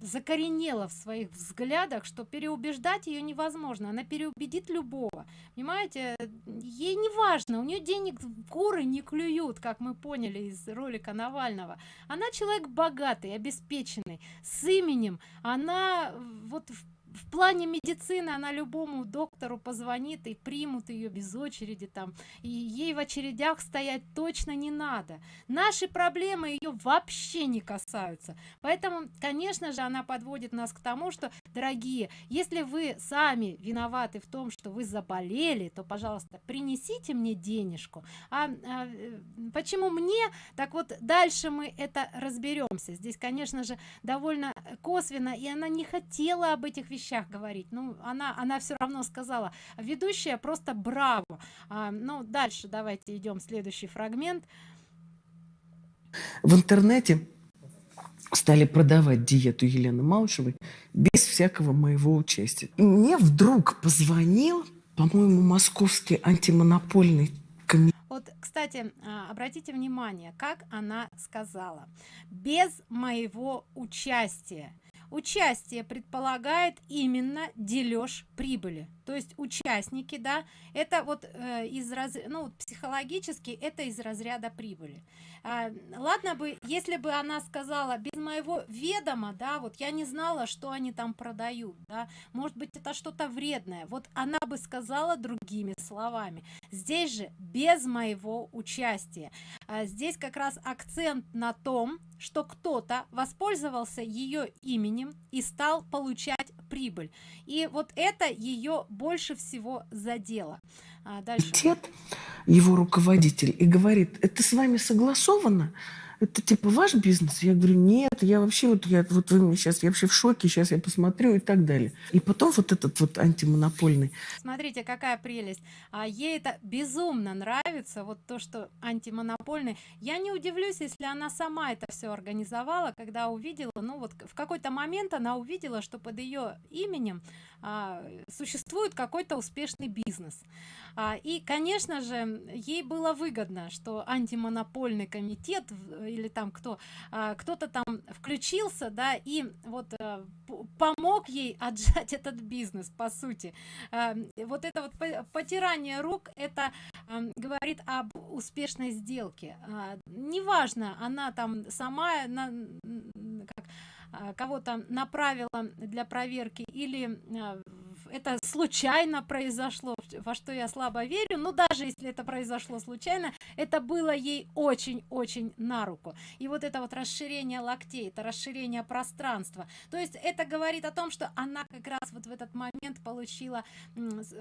закоренела в своих взглядах что переубеждать ее невозможно. Она переубедит любого. Понимаете? Ей не важно. У нее денег куры не клюют как мы поняли из ролика навального. Она человек богатый обеспеченный. С именем она вот в в плане медицины она любому доктору позвонит и примут ее без очереди там и ей в очередях стоять точно не надо. Наши проблемы ее вообще не касаются. Поэтому конечно же она подводит нас к тому что дорогие если вы сами виноваты в том что вы заболели то пожалуйста принесите мне денежку. А, а почему мне? Так вот дальше мы это разберемся здесь конечно же довольно косвенно и она не хотела об этих вещах вещах говорить ну она она все равно сказала ведущая просто браво а, ну дальше давайте идем следующий фрагмент в интернете стали продавать диету Елены Малышевой без всякого моего участия. И мне вдруг позвонил, по-моему, московский антимонопольный комитет. Вот, кстати, а, обратите внимание, как она сказала, без моего участия участие предполагает именно дележ прибыли. То есть участники да это вот э, из раз ну вот психологически это из разряда прибыли ладно бы если бы она сказала без моего ведома да вот я не знала что они там продают да может быть это что-то вредное вот она бы сказала другими словами здесь же без моего участия а здесь как раз акцент на том что кто-то воспользовался ее именем и стал получать прибыль. И вот это ее больше всего задело а дальше его руководитель, и говорит, это с вами согласовано? это типа ваш бизнес? Я говорю, нет, я вообще вот, я, вот вы мне сейчас, я вообще в шоке, сейчас я посмотрю и так далее. И потом вот этот вот антимонопольный. Смотрите, какая прелесть. А ей это безумно нравится, вот то, что антимонопольный. Я не удивлюсь, если она сама это все организовала, когда увидела, ну вот в какой-то момент она увидела, что под ее именем существует какой-то успешный бизнес. А, и, конечно же, ей было выгодно, что антимонопольный комитет или там кто а, кто-то там включился да и вот а, помог ей отжать этот бизнес по сути а, вот это вот потирание рук это а, говорит об успешной сделке а, неважно она там сама на, а, кого-то направила для проверки или а, это случайно произошло во что я слабо верю. Но даже если это произошло случайно это было ей очень-очень на руку. И вот это вот расширение локтей это расширение пространства. То есть это говорит о том что она как раз вот в этот момент получила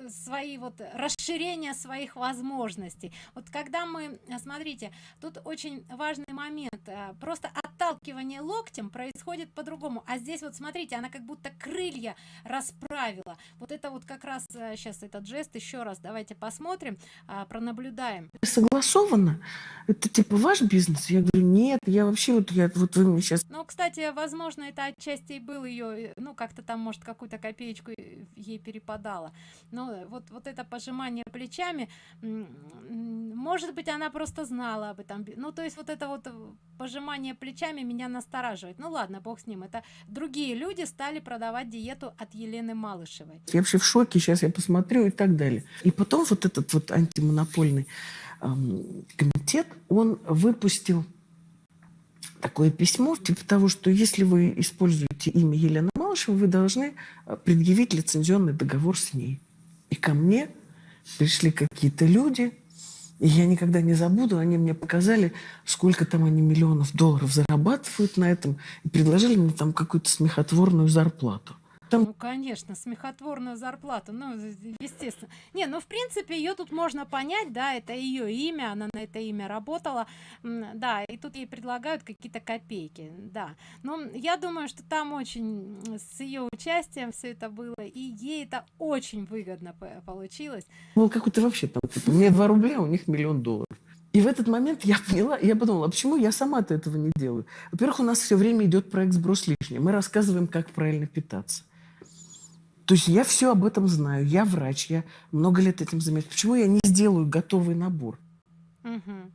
свои вот расширение своих возможностей. Вот когда мы смотрите тут очень важный момент э, просто отталкивание локтем происходит по-другому. А здесь вот смотрите она как будто крылья расправила вот это вот как раз сейчас э, этот жест еще раз давайте посмотрим а, пронаблюдаем. Согласовано это типа ваш бизнес? Я говорю нет я вообще вот я вот вы мне сейчас ну кстати возможно это отчасти и был ее э, ну как-то там может какую-то копеечку ей перепадала но вот вот это пожимание плечами может быть она просто знала об этом. Ну то есть вот это вот пожимание плечами меня настораживает. Ну ладно бог с ним. Это другие люди стали продавать диету от елены малышевой я вообще в шоке сейчас я посмотрю и так далее и потом вот этот вот антимонопольный эм, комитет он выпустил такое письмо типа того что если вы используете имя елены малышевой вы должны э, предъявить лицензионный договор с ней и ко мне пришли какие-то люди и я никогда не забуду, они мне показали, сколько там они миллионов долларов зарабатывают на этом, и предложили мне там какую-то смехотворную зарплату. Ну, конечно, смехотворную зарплату, ну, естественно. Не, ну, в принципе, ее тут можно понять, да, это ее имя, она на это имя работала, да, и тут ей предлагают какие-то копейки, да. Но я думаю, что там очень с ее участием все это было, и ей это очень выгодно получилось. Ну, какой-то вообще там, типа, мне 2 рубля, у них миллион долларов. И в этот момент я поняла, я подумала, а почему я сама-то этого не делаю? Во-первых, у нас все время идет проект «Сброс лишнего». Мы рассказываем, как правильно питаться. То есть я все об этом знаю, я врач, я много лет этим занимаюсь. Почему я не сделаю готовый набор? Угу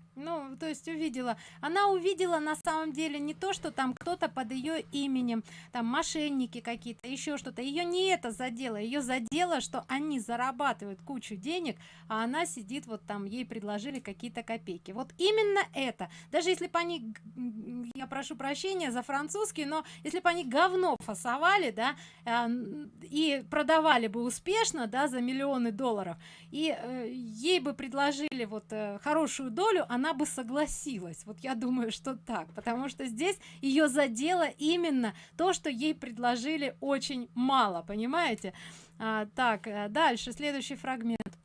то есть увидела. Она увидела на самом деле не то что там кто-то под ее именем там мошенники какие-то еще что-то. Ее не это задело ее задело что они зарабатывают кучу денег а она сидит вот там ей предложили какие-то копейки. Вот именно это. Даже если бы они я прошу прощения за французский но если бы они говно фасовали да а, и продавали бы успешно да за миллионы долларов и э, ей бы предложили вот э, хорошую долю она бы согласилась вот я думаю что так потому что здесь ее задело именно то что ей предложили очень мало понимаете? А, так э, дальше следующий фрагмент.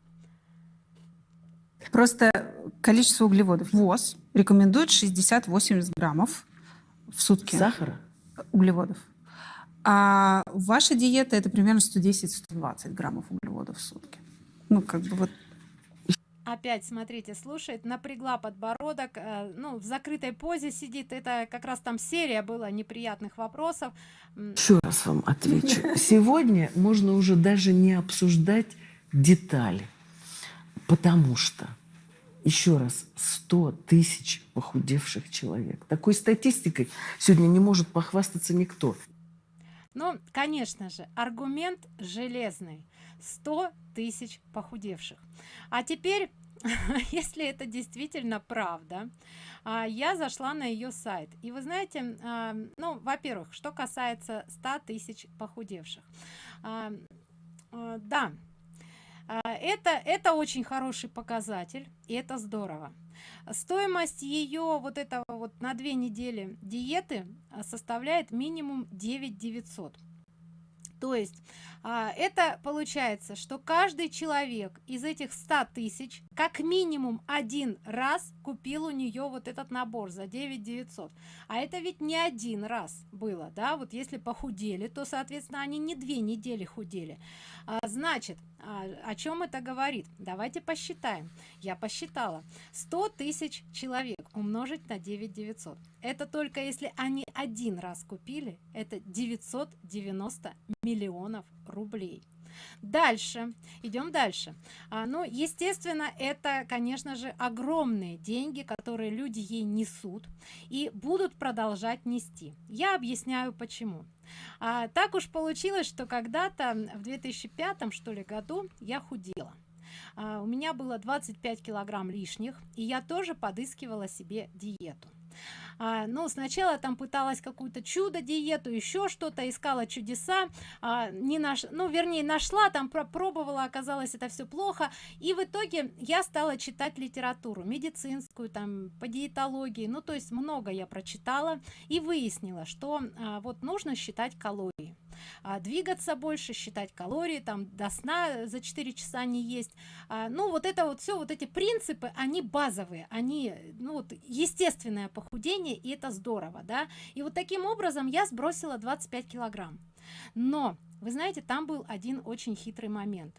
Просто количество углеводов. ВОЗ рекомендует 60-80 граммов в сутки. Сахара? Углеводов. А ваша диета это примерно 110-120 граммов углеводов в сутки. Ну как бы вот опять смотрите слушает напрягла подбородок э, ну в закрытой позе сидит. Это как раз там серия была неприятных вопросов. Еще раз вам отвечу. Сегодня можно уже даже не обсуждать детали потому что еще раз 100 тысяч похудевших человек. Такой статистикой сегодня не может похвастаться никто. Ну конечно же аргумент железный 100 тысяч похудевших. А теперь если это действительно правда а, я зашла на ее сайт. И вы знаете а, ну во-первых что касается 100 тысяч похудевших. А, да это это очень хороший показатель и это здорово. Стоимость ее вот этого вот на две недели диеты составляет минимум 9 900 то есть а, это получается что каждый человек из этих 100 тысяч как минимум один раз купил у нее вот этот набор за 9 900 а это ведь не один раз было да? Вот если похудели то соответственно они не две недели худели. А, значит а, о чем это говорит? Давайте посчитаем. Я посчитала. 100 тысяч человек умножить на 9 900 это только если они один раз купили это 990 миллионов рублей дальше. Идем дальше. А, ну естественно это конечно же огромные деньги которые люди ей несут и будут продолжать нести. Я объясняю почему. А, так уж получилось что когда-то в 2005 что ли году я худела. А, у меня было 25 килограмм лишних и я тоже подыскивала себе диету а, ну сначала там пыталась какую-то чудо диету еще что-то искала чудеса а, не наш ну вернее нашла там пробовала оказалось это все плохо. И в итоге я стала читать литературу медицинскую там по диетологии. Ну то есть много я прочитала и выяснила что а, вот нужно считать калории а, двигаться больше считать калории там до сна за 4 часа не есть. А, ну вот это вот все вот эти принципы они базовые они ну вот естественное похудение и это здорово да. И вот таким образом я сбросила 25 килограмм. Но вы знаете там был один очень хитрый момент.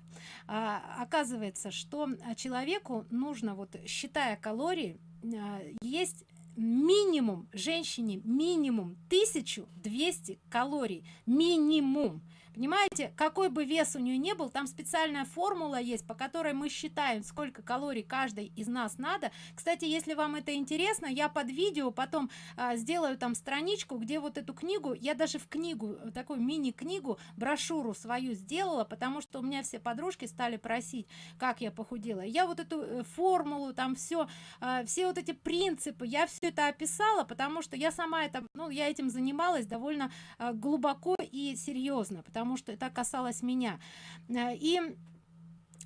А, оказывается что человеку нужно вот считая калории а, есть минимум женщине минимум 1200 калорий. Минимум понимаете какой бы вес у нее не был там специальная формула есть по которой мы считаем сколько калорий каждой из нас надо. Кстати если вам это интересно я под видео потом а, сделаю там страничку где вот эту книгу я даже в книгу такую мини книгу брошюру свою сделала потому что у меня все подружки стали просить как я похудела. Я вот эту э, формулу там все а, все вот эти принципы я все это описала потому что я сама это ну я этим занималась довольно а, глубоко и серьезно потому потому что это касалось меня. Э, и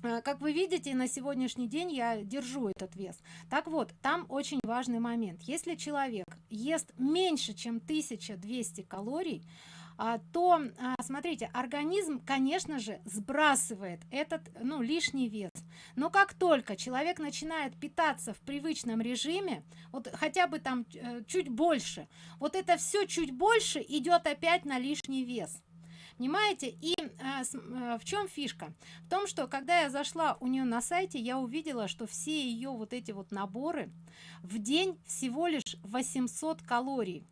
э, как вы видите на сегодняшний день я держу этот вес. Так вот там очень важный момент. Если человек ест меньше чем 1200 калорий а, то а, смотрите организм конечно же сбрасывает этот ну лишний вес. Но как только человек начинает питаться в привычном режиме вот хотя бы там э, чуть больше вот это все чуть больше идет опять на лишний вес понимаете? И с, а, в чем фишка? В том что когда я зашла у нее на сайте я увидела что все ее вот эти вот наборы в день всего лишь 800 калорий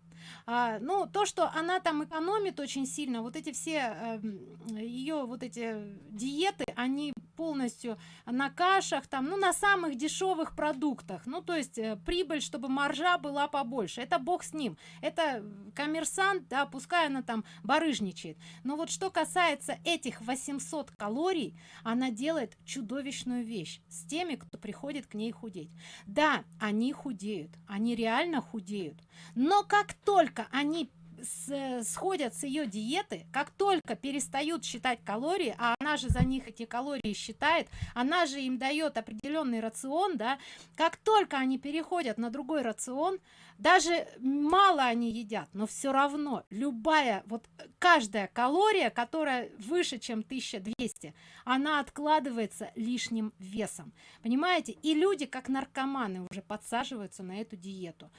а, ну то что она там экономит очень сильно вот эти все эм, ее вот эти диеты они полностью на кашах там ну на самых дешевых продуктах. Ну то есть э, прибыль чтобы маржа была побольше. Это бог с ним. Это коммерсант да пускай она там барыжничает. Но вот что касается этих 800 калорий она делает чудовищную вещь с теми кто приходит к ней худеть. Да они худеют. Они реально худеют. Но как только они с, сходят с ее диеты как только перестают считать калории а она же за них эти калории считает она же им дает определенный рацион да как только они переходят на другой рацион даже мало они едят но все равно любая вот каждая калория которая выше чем 1200 она откладывается лишним весом понимаете? И люди как наркоманы уже подсаживаются на эту диету.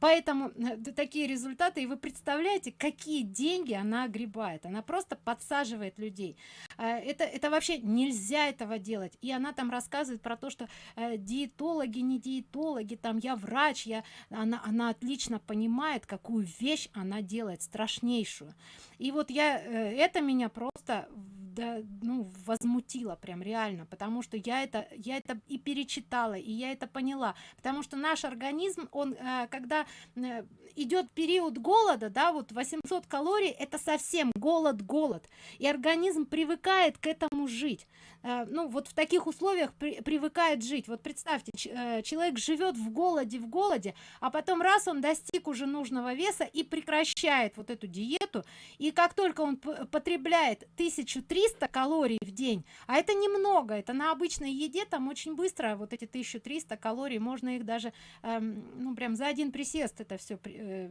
Поэтому э, такие результаты и вы представляете какие деньги она огребает? Она просто подсаживает людей. Э, это это вообще нельзя этого делать. И она там рассказывает про то что э, диетологи не диетологи там я врач я она она отлично понимает какую вещь она делает страшнейшую. И вот я это меня просто да, ну, возмутило прям реально, потому что я это, я это и перечитала, и я это поняла, потому что наш организм, он, э, когда э, идет период голода, да, вот 800 калорий, это совсем голод, голод, и организм привыкает к этому жить, э, ну, вот в таких условиях при, привыкает жить, вот представьте, человек живет в голоде, в голоде, а потом раз он достиг уже нужного веса и прекращает вот эту диету, и как только он потребляет 1300 калорий в день. А это немного это на обычной еде там очень быстро вот эти 1300 калорий можно их даже эм, ну прям за один присест это все э,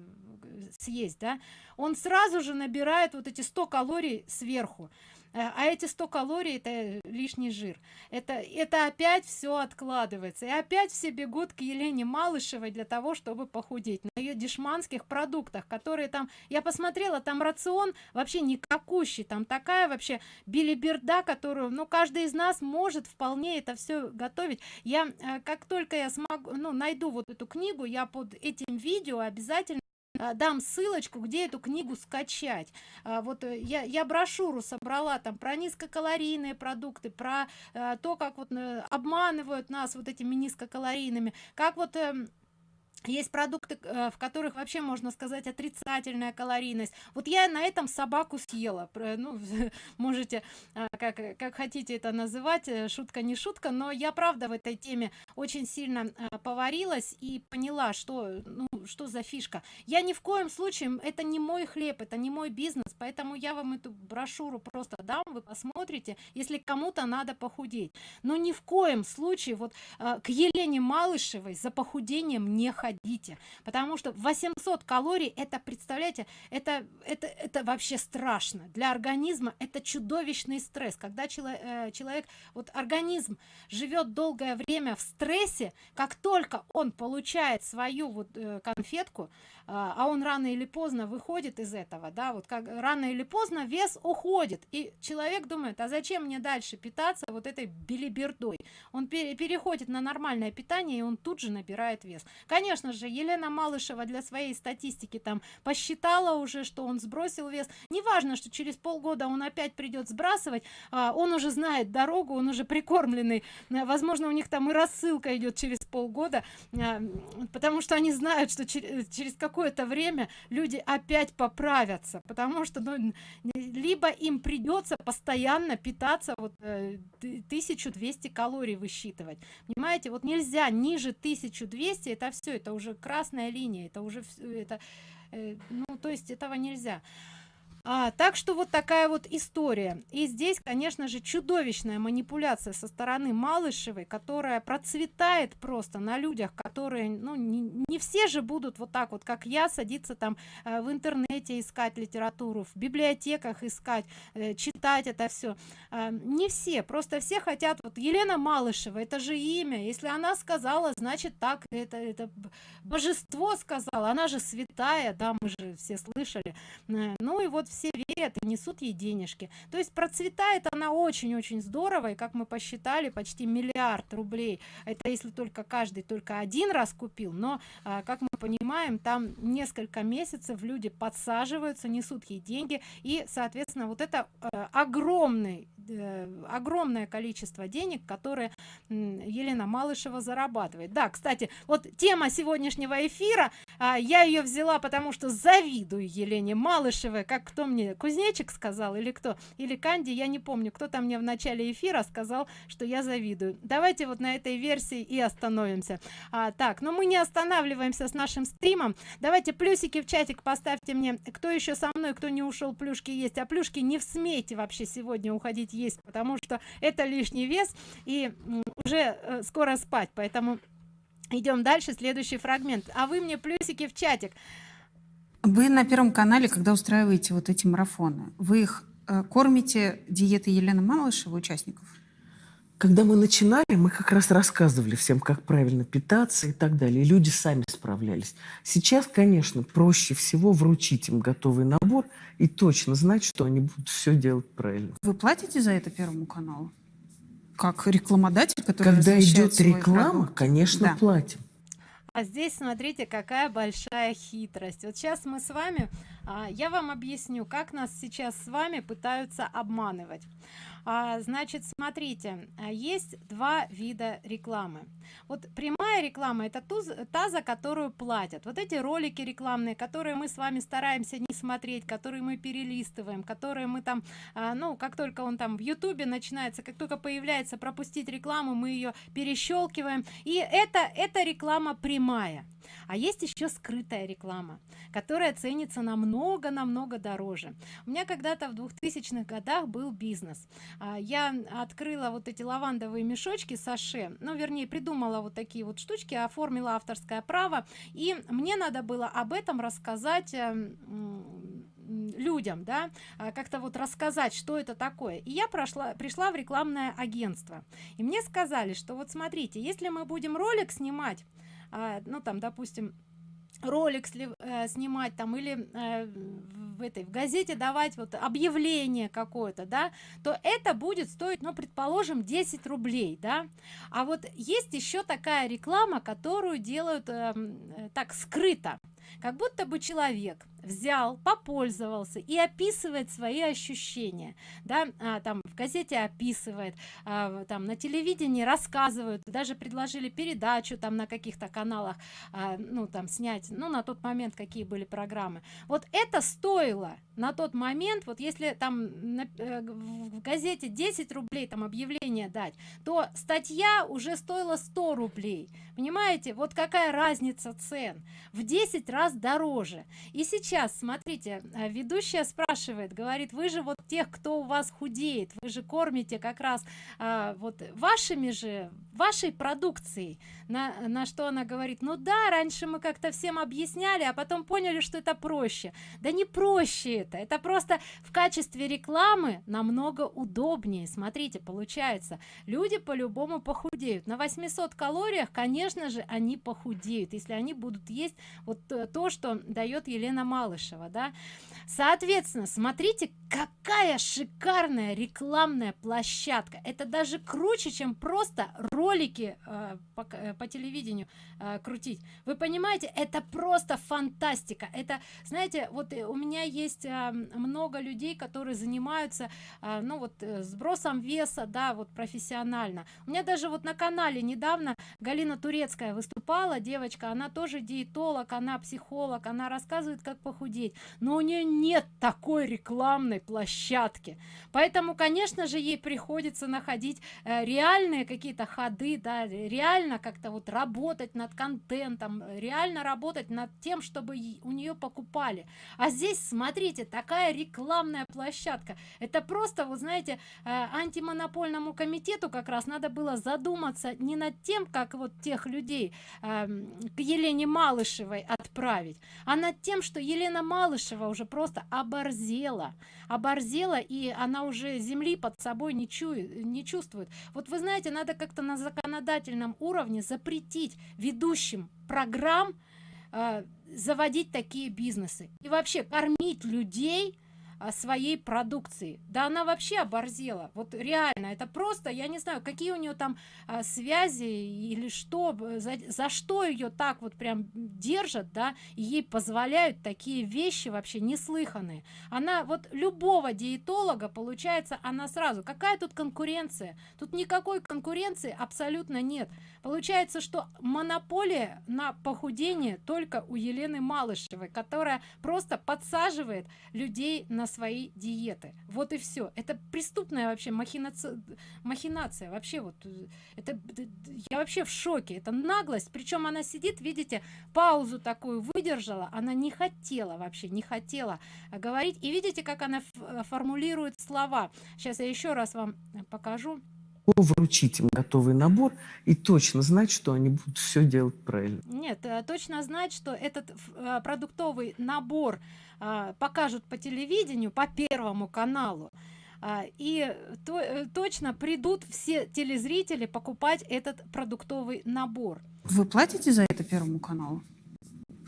съесть да. Он сразу же набирает вот эти 100 калорий сверху а эти 100 калорий это лишний жир. Это это опять все откладывается. И опять все бегут к елене малышевой для того чтобы похудеть. На ее дешманских продуктах которые там я посмотрела там рацион вообще никакущий там такая вообще билиберда которую ну каждый из нас может вполне это все готовить. Я э, как только я смогу ну найду вот эту книгу я под этим видео обязательно дам ссылочку где эту книгу скачать. А, вот э, я я брошюру собрала там про низкокалорийные продукты про а, то как вот э, обманывают нас вот этими низкокалорийными как вот эм, есть продукты э, в которых вообще можно сказать отрицательная калорийность. Вот я на этом собаку съела. Ну можете э, как как хотите это называть э, шутка не шутка но я правда в этой теме очень сильно поварилась и поняла что ну что за фишка. Я ни в коем случае это не мой хлеб это не мой бизнес поэтому я вам эту брошюру просто дам вы посмотрите если кому-то надо похудеть. Но ни в коем случае вот к елене малышевой за похудением не ходить ходите потому что 800 калорий это представляете это это это вообще страшно. Для организма это чудовищный стресс. Когда человек, э, человек вот организм живет долгое время в стрессе как только он получает свою вот э, конфетку а, а он рано или поздно выходит из этого да вот как рано или поздно вес уходит и человек думает а зачем мне дальше питаться вот этой билибердой? Он пере переходит на нормальное питание и он тут же набирает вес. Конечно же елена малышева для своей статистики там посчитала уже что он сбросил вес. Неважно что через полгода он опять придет сбрасывать а, он уже знает дорогу он уже прикормленный. Возможно у них там и рассылка идет через полгода а, потому что они знают что через, через как какое-то время люди опять поправятся потому что ну, либо им придется постоянно питаться вот э, 1200 калорий высчитывать. Понимаете вот нельзя ниже 1200 это все это уже красная линия это уже это э, ну то есть этого нельзя а, так что вот такая вот история. И здесь конечно же чудовищная манипуляция со стороны малышевой которая процветает просто на людях которые ну не, не все же будут вот так вот как я садиться там э, в интернете искать литературу в библиотеках искать э, читать это все э, не все просто все хотят вот елена малышева это же имя. Если она сказала значит так это это божество сказала она же святая да мы же все слышали. Э, ну и вот все верят несут ей денежки. То есть процветает она очень-очень здорово и как мы посчитали почти миллиард рублей. Это если только каждый только один раз купил но а, как мы понимаем там несколько месяцев люди подсаживаются несут ей деньги и соответственно вот это э, огромный э, огромное количество денег которые елена малышева зарабатывает. Да кстати вот тема сегодняшнего эфира а, я ее взяла потому что завидую елене малышевой как кто мне кузнечик сказал или кто или канди я не помню кто там мне в начале эфира сказал что я завидую. Давайте вот на этой версии и остановимся. А, так но мы не останавливаемся с нашим стримом. Давайте плюсики в чатик поставьте мне кто еще со мной кто не ушел плюшки есть. А плюшки не в смейте вообще сегодня уходить есть потому что это лишний вес и уже э, скоро спать поэтому идем дальше следующий фрагмент а вы мне плюсики в чатик вы на Первом канале, когда устраиваете вот эти марафоны, вы их э, кормите диеты Елены Малышева участников? Когда мы начинали, мы как раз рассказывали всем, как правильно питаться и так далее. И люди сами справлялись. Сейчас, конечно, проще всего вручить им готовый набор и точно знать, что они будут все делать правильно. Вы платите за это Первому каналу? Как рекламодатель, который Когда идет реклама, конечно, да. платим. А здесь смотрите, какая большая хитрость. Вот сейчас мы с вами, а, я вам объясню, как нас сейчас с вами пытаются обманывать. А, значит, смотрите, а, есть два вида рекламы. Вот прямая реклама это ту, та, за которую платят. Вот эти ролики рекламные, которые мы с вами стараемся не смотреть, которые мы перелистываем, которые мы там, а, ну, как только он там в Ютубе начинается, как только появляется пропустить рекламу, мы ее перещелкиваем. И это, это реклама прямая. А есть еще скрытая реклама, которая ценится намного, намного дороже. У меня когда-то в 2000-х годах был бизнес. А, я открыла вот эти лавандовые мешочки саше, ну, вернее, придумала вот такие вот штучки, оформила авторское право, и мне надо было об этом рассказать эм, людям да а, как-то вот рассказать что это такое и я прошла пришла в рекламное агентство и мне сказали что вот смотрите если мы будем ролик снимать а, ну там допустим ролик э, снимать там или э, в этой в газете давать вот объявление какое-то да то это будет стоить ну предположим 10 рублей да. А вот есть еще такая реклама которую делают эм, э, так скрыто. Как будто бы человек взял попользовался и описывает свои ощущения. Да а, там в газете описывает а, там на телевидении рассказывают даже предложили передачу там на каких-то каналах а, ну там снять ну на тот момент какие были программы. Вот это стоило на тот момент вот если там на, э, в газете 10 рублей там объявление дать то статья уже стоила 100 рублей понимаете вот какая разница цен? В 10 раз дороже. И сейчас смотрите а, ведущая спрашивает говорит вы же вот тех кто у вас худеет вы же кормите как раз а, вот вашими же вашей продукцией на, на что она говорит ну да раньше мы как-то всем объясняли а потом поняли что это проще да не проще это это просто в качестве рекламы намного удобнее смотрите получается люди по-любому похудеют. На 800 калориях конечно же они похудеют если они будут есть вот то что дает елена малышева да. Соответственно смотрите какая шикарная рекламная площадка. Это даже круче чем просто ролики э, по, э, по телевидению э, крутить. Вы понимаете это просто фантастика. Это знаете вот у меня есть э, много людей которые занимаются э, ну вот э, сбросом веса да вот профессионально. У меня даже вот на канале недавно галина турецкая выступала девочка она тоже диетолог она психолог она рассказывает как похудеть. Но у нее нет такой рекламной площадки. Поэтому конечно же ей приходится находить э, реальные какие-то ходы да реально как-то вот работать над контентом реально работать над тем чтобы у нее покупали. А здесь смотрите такая рекламная площадка. Это просто вы знаете э, антимонопольному комитету как раз надо было задуматься не над тем как вот тех людей э, к елене малышевой отправить. А над тем что елена малышева уже просто оборзела. Оборзела и она уже земли под собой не чует не чувствует. Вот вы знаете надо как-то на законодательном уровне запретить ведущим программ э, заводить такие бизнесы. И вообще кормить людей своей продукции. Да она вообще оборзела. Вот реально это просто я не знаю какие у нее там а, связи или что за, за что ее так вот прям держат да и ей позволяют такие вещи вообще неслыханные. Она вот любого диетолога получается она сразу какая тут конкуренция? Тут никакой конкуренции абсолютно нет получается что монополия на похудение только у елены малышевой которая просто подсаживает людей на свои диеты. Вот и все это преступная вообще махинация махинация. Вообще вот э, это я вообще в шоке. Это наглость. Причем она сидит видите паузу такую выдержала. Она не хотела вообще не хотела говорить. И видите как она э, формулирует слова? Сейчас я еще раз вам покажу вручить им готовый набор и точно знать, что они будут все делать правильно. Нет, э, точно знать, что этот э, продуктовый набор э, покажут по телевидению, по первому каналу. И то, точно придут все телезрители покупать этот продуктовый набор. Вы платите за это первому каналу?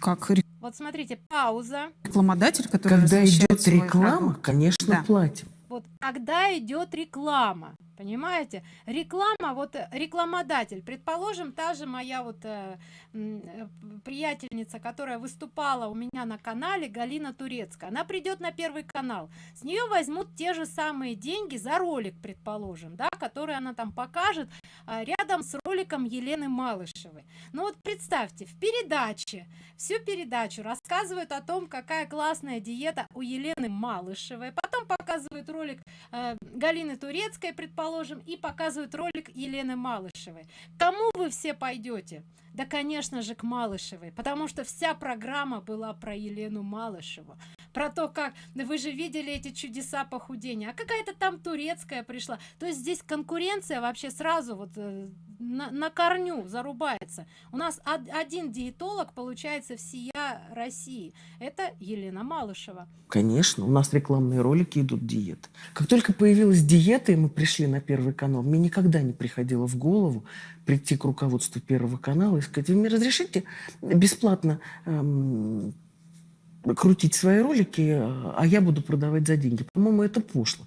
Как вот смотрите, пауза. Рекламодатель, который Когда идет реклама, конечно, да. платим. Вот когда идет реклама, Понимаете? Реклама, вот э, рекламодатель. Предположим, та же моя вот э, э, приятельница, которая выступала у меня на канале, Галина Турецкая. Она придет на первый канал. С нее возьмут те же самые деньги за ролик, предположим, да, который она там покажет э, рядом с роликом Елены Малышевой. Ну вот представьте, в передаче, всю передачу рассказывают о том, какая классная диета у Елены Малышевой. Показывают ролик э, Галины Турецкой, предположим, и показывают ролик Елены Малышевой. Кому вы все пойдете? Да, конечно же, к Малышевой, потому что вся программа была про Елену Малышеву. Про то, как вы же видели эти чудеса похудения, а какая-то там турецкая пришла. То есть здесь конкуренция вообще сразу вот э, на, на корню зарубается. У нас од, один диетолог получается всея России. Это Елена Малышева. Конечно, у нас рекламные ролики идут диеты. Как только появилась диета, и мы пришли на Первый канал, мне никогда не приходило в голову прийти к руководству Первого канала и сказать, вы мне разрешите бесплатно эм, крутить свои ролики, а я буду продавать за деньги. По-моему, это пошло.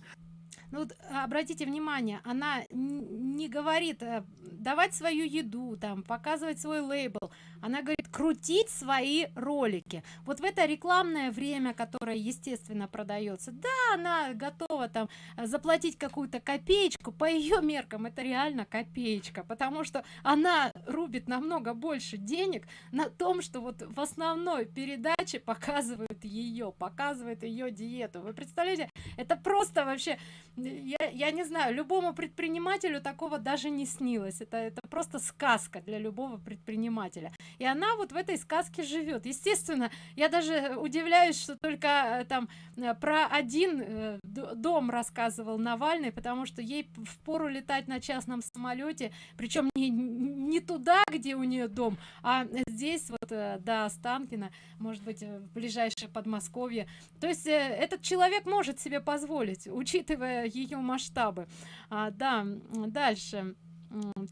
Ну, вот, обратите внимание, она не говорит э, давать свою еду, там, показывать свой лейбл. Она говорит крутить свои ролики. Вот в это рекламное время, которое, естественно, продается, да, она готова там заплатить какую-то копеечку. По ее меркам это реально копеечка, потому что она рубит намного больше денег на том, что вот в основной передаче показывают ее, показывают ее диету. Вы представляете, это просто вообще я, я не знаю, любому предпринимателю такого даже не снилось. Это, это просто сказка для любого предпринимателя. И она вот в этой сказке живет. Естественно, я даже удивляюсь, что только э, там э, про один э, дом рассказывал Навальный, потому что ей в пору летать на частном самолете, причем не, не туда, где у нее дом, а здесь вот до Останкина, может быть, в ближайшее Подмосковье. То есть этот человек может себе позволить, учитывая ее масштабы. А, да, дальше.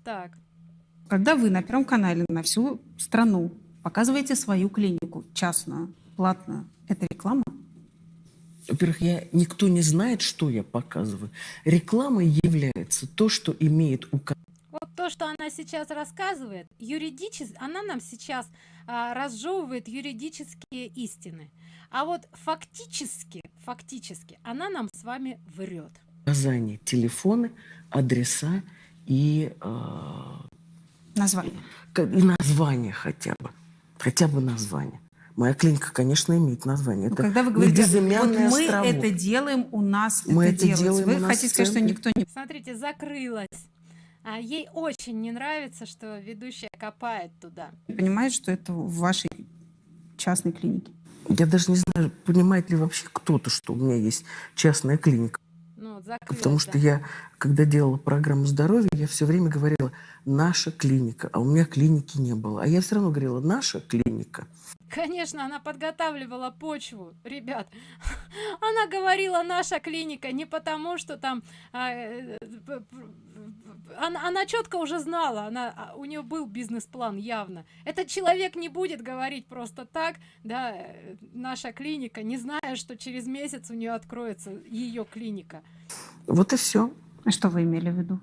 Так. Когда вы на Первом канале на всю страну показываете свою клинику, частную, платную, это реклама? Во-первых, я, никто не знает, что я показываю. Рекламой является то, что имеет у вот то, что она сейчас рассказывает, юридически, она нам сейчас а, разжевывает юридические истины. А вот фактически, фактически, она нам с вами врет указания, телефоны, адреса и... Э, название. И название хотя бы. Хотя бы название. Моя клиника, конечно, имеет название. Ну, это когда вы говорите, вот мы островок. это делаем, у нас мы это, это делаем. Вы хотите сказать, что никто не... Смотрите, закрылась. А ей очень не нравится, что ведущая копает туда. Понимает, что это в вашей частной клинике? Я даже не знаю, понимает ли вообще кто-то, что у меня есть частная клиника. Ну, закрыто. Потому что я, когда делала программу здоровья, я все время говорила «наша клиника», а у меня клиники не было. А я все равно говорила «наша клиника». Конечно, она подготавливала почву, ребят. Она говорила «наша клиника» не потому, что там... А, э, она, она четко уже знала, она, а, у нее был бизнес-план явно. Этот человек не будет говорить просто так, да, э, наша клиника, не зная, что через месяц у нее откроется ее клиника. Вот и все. А что вы имели в виду?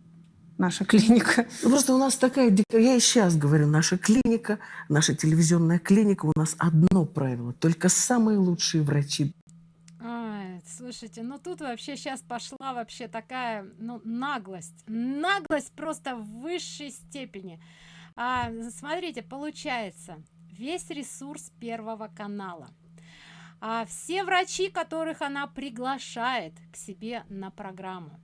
Наша клиника. Ну, просто у нас такая, я и сейчас говорю, наша клиника, наша телевизионная клиника, у нас одно правило, только самые лучшие врачи Слушайте, ну тут вообще сейчас пошла вообще такая, ну, наглость. Наглость просто в высшей степени. А, смотрите, получается, весь ресурс Первого канала. А все врачи, которых она приглашает к себе на программу,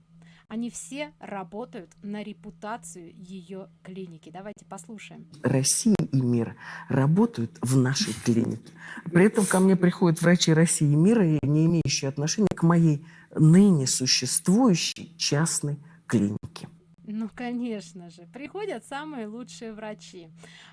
они все работают на репутацию ее клиники. Давайте послушаем. Россия и мир работают в нашей клинике. При этом ко мне приходят врачи России и мира, не имеющие отношения к моей ныне существующей частной клинике. Ну, конечно же. Приходят самые лучшие врачи.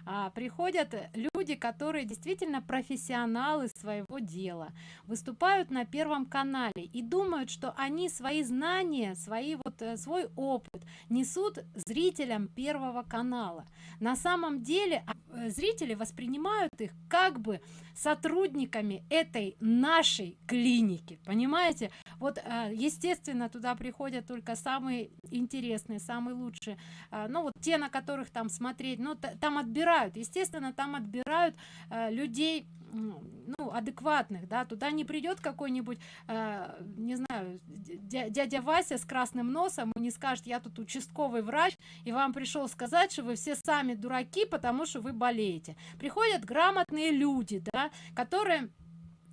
А, приходят люди, которые действительно профессионалы своего дела. Выступают на Первом канале и думают, что они свои знания, свои, вот, э, свой опыт несут зрителям Первого канала. На самом деле а, э, зрители воспринимают их как бы сотрудниками этой нашей клиники. Понимаете? Вот, а, естественно, туда приходят только самые интересные, самые лучшие. А, ну, вот те, на которых там смотреть, ну, там отбирают, естественно, там отбирают а, людей, ну, адекватных, да, туда не придет какой-нибудь, э, не знаю, дядя Вася с красным носом и не скажет, я тут участковый врач, и вам пришел сказать, что вы все сами дураки, потому что вы болеете. Приходят грамотные люди, да, которые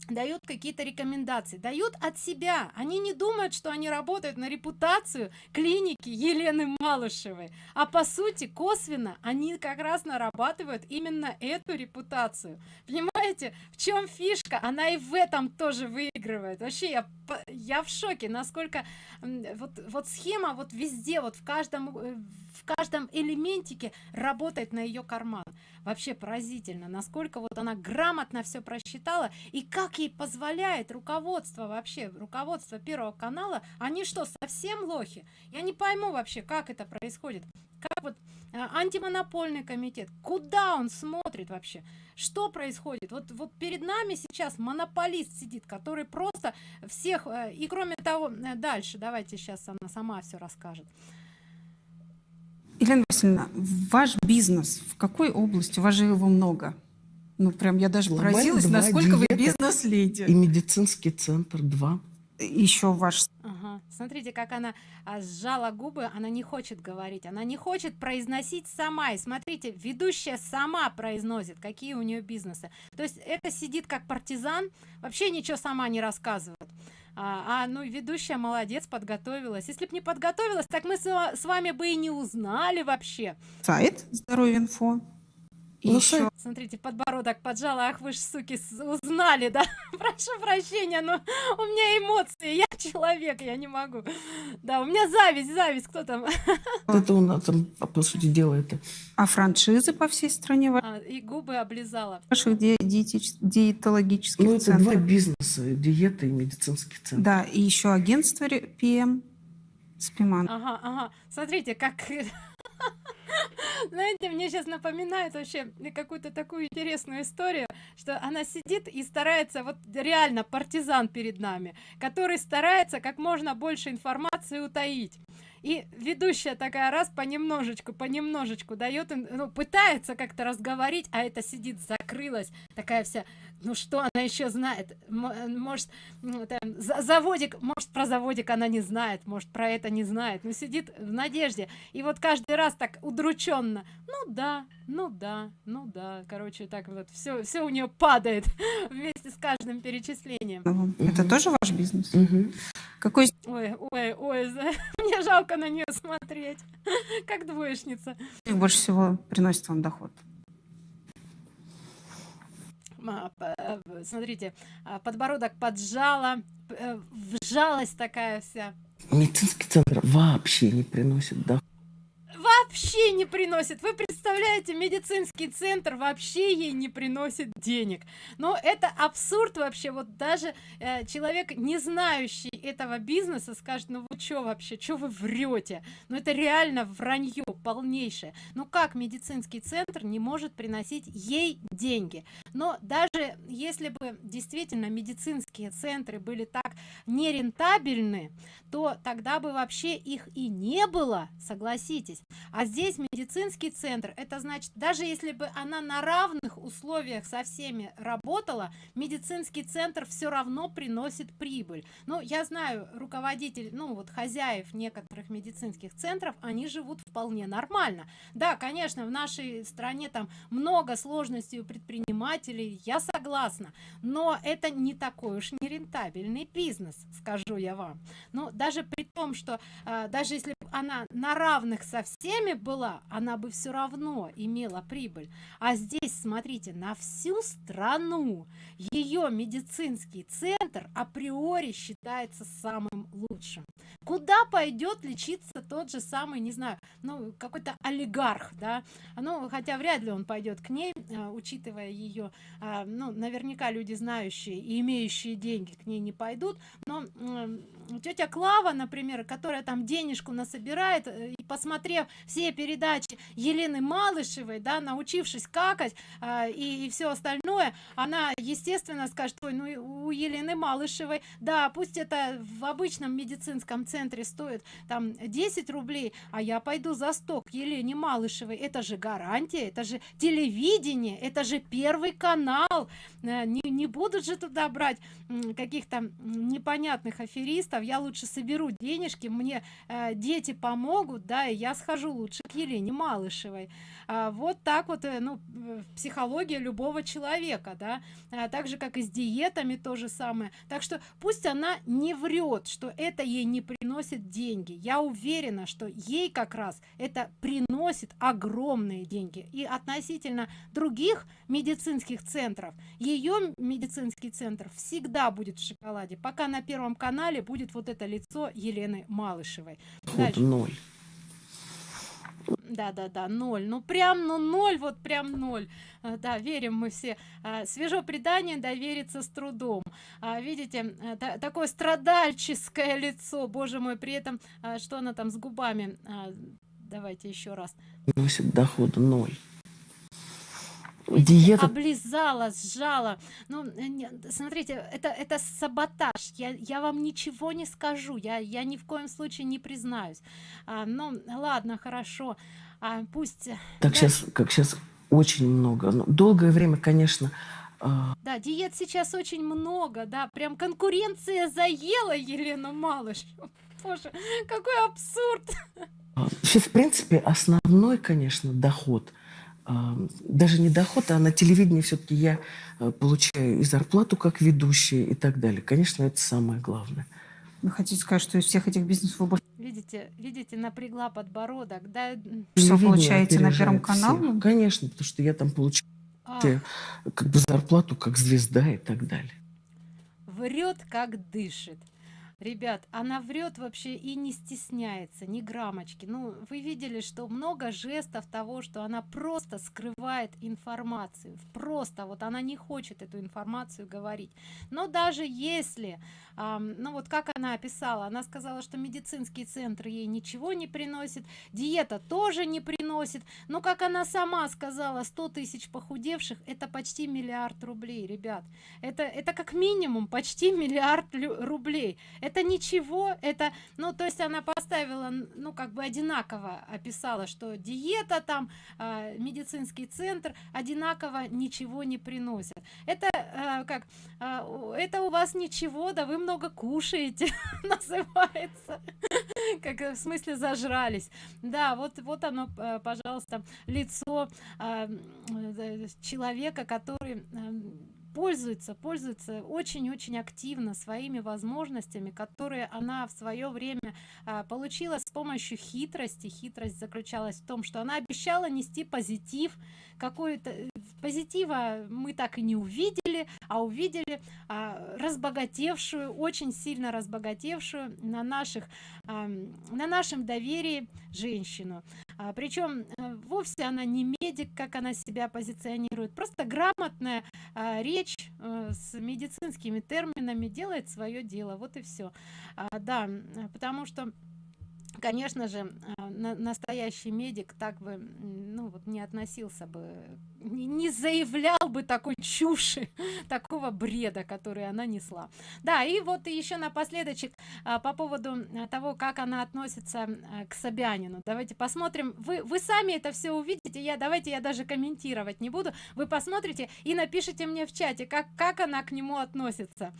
дают какие-то рекомендации дают от себя. Они не думают что они работают на репутацию клиники елены малышевой. А по сути косвенно они как раз нарабатывают именно эту репутацию. Понимаете в чем фишка? Она и в этом тоже выигрывает. Вообще я я в шоке насколько вот вот схема вот везде вот в каждом э, в каждом элементике работает на ее карман. Вообще поразительно насколько вот она грамотно все просчитала и как ей позволяет руководство вообще руководство первого канала. Они что совсем лохи? Я не пойму вообще как это происходит. Как вот а, антимонопольный комитет куда он смотрит вообще? Что происходит? Вот вот перед нами сейчас монополист сидит который просто всех э, и кроме того э, дальше давайте сейчас она сама все расскажет Елена Васильевна, ваш бизнес в какой области? У вас же его много. Ну, прям я даже Глобально поразилась, насколько вы бизнес-леди. И медицинский центр два. Еще ваш... Ага. Смотрите, как она а, сжала губы, она не хочет говорить, она не хочет произносить сама. И смотрите, ведущая сама произносит, какие у нее бизнесы. То есть это сидит как партизан, вообще ничего сама не рассказывает. А, а ну ведущая молодец, подготовилась. Если бы не подготовилась, так мы с, с вами бы и не узнали вообще. Сайт Здоровье инфо. И ну, еще... Смотрите, подбородок поджала, ах вы ж, суки, узнали, да? Прошу прощения, но у меня эмоции, я человек, я не могу. Да, у меня зависть, зависть, кто там? Это у нас там, по сути дела, это. А франшизы по всей стране? А, и губы облизала. Ваших ди диетич... диетологических Ну, это центров. два бизнеса, диета и медицинский центр. Да, и еще агентство ПМ. Спиман. Ага, ага. Смотрите, как знаете, мне сейчас напоминает вообще какую-то такую интересную историю, что она сидит и старается, вот реально партизан перед нами, который старается как можно больше информации утаить. И ведущая такая раз понемножечку понемножечку дает ну пытается как-то разговорить а это сидит закрылась такая вся ну что она еще знает? Может там, заводик может про заводик она не знает может про это не знает но сидит в надежде. И вот каждый раз так удрученно ну да ну да ну да короче так вот все все у нее падает вместе с каждым перечислением. Это тоже ваш бизнес? Какой ой ой ой мне жалко на нее смотреть. Как двоечница. Больше всего приносит вам доход. э, смотрите а, подбородок поджала э, вжалась такая вся. Медицинский центр вообще не приносит доход. Вообще не приносит. Вы представляете медицинский центр вообще ей не приносит денег. Но это абсурд вообще. Вот даже э, человек не знающий этого бизнеса скажет ну вы что вообще? Что вы врете ну это реально вранье полнейшее. Ну как медицинский центр не может приносить ей деньги? Но даже если бы действительно медицинские центры были так нерентабельны то тогда бы вообще их и не было согласитесь. А здесь медицинский центр это значит даже если бы она на равных условиях со всеми работала медицинский центр все равно приносит прибыль. Ну я знаю руководитель ну вот хозяев некоторых медицинских центров они живут вполне нормально. Да конечно в нашей стране там много сложностей у предпринимателей я согласна но это не такой уж нерентабельный бизнес скажу я вам. Ну даже при том что э, даже если она на равных со всеми была она бы все равно имела прибыль. А здесь смотрите на всю страну ее медицинский центр априори считается самым лучшим. Куда пойдет лечиться тот же самый не знаю ну какой-то олигарх да. Ну хотя вряд ли он пойдет к ней а, учитывая ее а, ну наверняка люди знающие и имеющие деньги к ней не пойдут но тетя Клава, например, которая там денежку насобирает, э, и посмотрев все передачи Елены Малышевой, да, научившись какать а, и, все остальное, она, естественно, скажет, ой, ну у Елены Малышевой, да, пусть это в обычном медицинском центре стоит там 10 рублей, а я пойду за 100 к Елене Малышевой, это же гарантия, это же телевидение, это же первый канал, э, не, не будут же туда брать каких-то непонятных аферистов я лучше соберу денежки мне э, дети помогут да и я схожу лучше к елене малышевой. А, вот так вот э, ну психология любого человека да. А, так же как и с диетами то же самое. Так что пусть она не врет что это ей не приносит деньги. Я уверена что ей как раз это приносит огромные деньги. И относительно других медицинских центров ее медицинский центр всегда будет в шоколаде. Пока на первом канале будет вот это лицо елены малышевой. Вот ноль. Да да да ноль. Ну прям ну ноль вот прям ноль. А, да верим мы все. А, свежо предание довериться с трудом. А, видите а, такое страдальческое лицо боже мой при этом а, что она там с губами давайте еще раз. Носит дохода ноль диета. облизала сжала. Ну смотрите это это саботаж. Я я вам ничего не скажу. Я я ни в коем случае не признаюсь. А, ну ладно хорошо. А, пусть так да. сейчас как сейчас очень много. Но долгое время конечно а... да диет сейчас очень много да. Прям конкуренция заела елену малыш боже какой абсурд! Сейчас в принципе основной конечно доход – даже не доход, а на телевидении все-таки я э, получаю и зарплату как ведущая и так далее. Конечно, это самое главное. Вы хотите сказать, что из всех этих бизнесов вы больше... Видите, видите, напрягла подбородок, да? Что получаете на Первом канале? Конечно, потому что я там получаю а. как бы зарплату как звезда и так далее. Врет, как дышит ребят она врет вообще и не стесняется ни граммочки. Ну вы видели что много жестов того что она просто скрывает информацию. Просто вот она не хочет эту информацию говорить. Но даже если эм, ну вот как она описала она сказала что медицинский центр ей ничего не приносит диета тоже не приносит. Но как она сама сказала 100 тысяч похудевших это почти миллиард рублей ребят. Это это как минимум почти миллиард рублей это ничего это ну то есть она поставила ну как бы одинаково описала что диета там э, медицинский центр одинаково ничего не приносит. Это э, как э, это у вас ничего да вы много кушаете называется. Как в смысле зажрались. Да вот вот оно э, пожалуйста лицо э, человека который э, пользуется пользуется очень-очень активно своими возможностями которые она в свое время а, получила с помощью хитрости. Хитрость заключалась в том что она обещала нести позитив какой-то э, позитива мы так и не увидели а увидели а, разбогатевшую очень сильно разбогатевшую на наших а, на нашем доверии женщину а, причем а, вовсе она не медик как она себя позиционирует просто грамотная а, речь а, с медицинскими терминами делает свое дело вот и все а, да потому что конечно же а, на, настоящий медик так бы ну вот не относился бы не, заявлял бы такой чуши такого бреда который она несла. Да и вот еще напоследочек а, по поводу того как она относится а, к собянину. Давайте посмотрим. Вы вы сами это все увидите. Я давайте я даже комментировать не буду. Вы посмотрите и напишите мне в чате как как она к нему относится.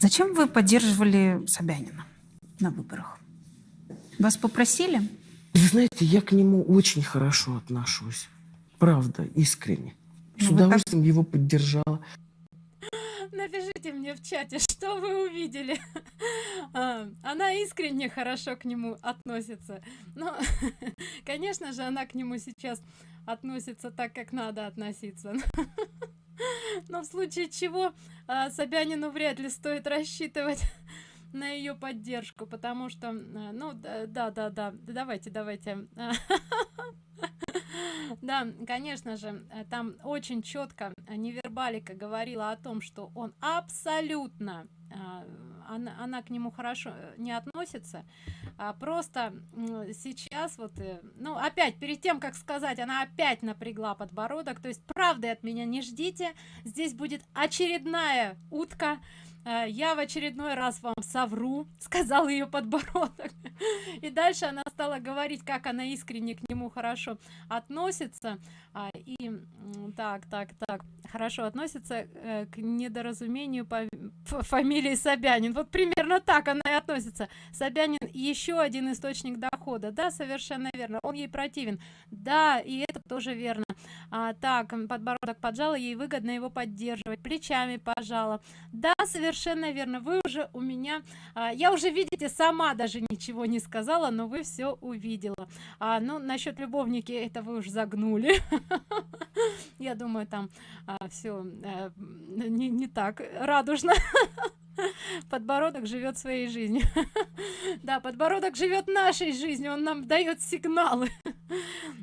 Зачем вы поддерживали собянина на выборах вас попросили? Вы знаете, я к нему очень хорошо отношусь. Правда, искренне. С ну, удовольствием так... его поддержала. Напишите мне в чате, что вы увидели. А, она искренне хорошо к нему относится. Но, конечно же, она к нему сейчас относится так, как надо относиться. Но в случае чего а, Собянину вряд ли стоит рассчитывать на ее поддержку, потому что, э, ну, да, да, да, давайте, давайте. Да, конечно же, э, там очень четко невербалика говорила о том, что он абсолютно э, она, она к нему хорошо не относится а просто сейчас вот ну опять перед тем как сказать она опять напрягла подбородок то есть правды от меня не ждите здесь будет очередная утка я в очередной раз вам совру сказал ее подбородок. И дальше она стала говорить как она искренне к нему хорошо относится. А, и так так так хорошо относится э, к недоразумению по фамилии собянин. Вот примерно так она и относится. Собянин еще один источник дохода. Да совершенно верно он ей противен. Да и это тоже верно а, так подбородок поджала ей выгодно его поддерживать плечами пожала. Да совершенно верно вы уже у меня а, я уже видите сама даже ничего не сказала но вы все увидела. А, ну насчет любовники это вы уж загнули. Я думаю там а, все не, не так радужно подбородок живет своей жизнью. Да подбородок живет нашей жизнью он нам дает сигналы.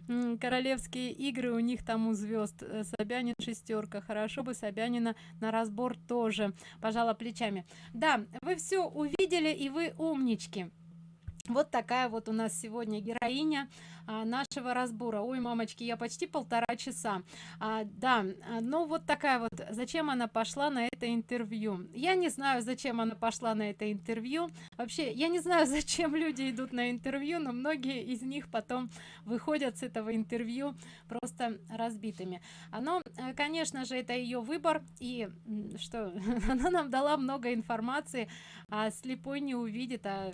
Королевские игры у них там у звезд э, собянин шестерка хорошо бы собянина на разбор тоже. Пожала плечами. Да вы все увидели и вы умнички вот такая вот у нас сегодня героиня а, нашего разбора. Ой мамочки я почти полтора часа. А, да ну вот такая вот зачем она пошла на это интервью? Я не знаю зачем она пошла на это интервью. Вообще я не знаю зачем люди идут на интервью но многие из них потом выходят с этого интервью просто разбитыми. Оно конечно же это ее выбор и что она нам дала много информации а слепой не увидит а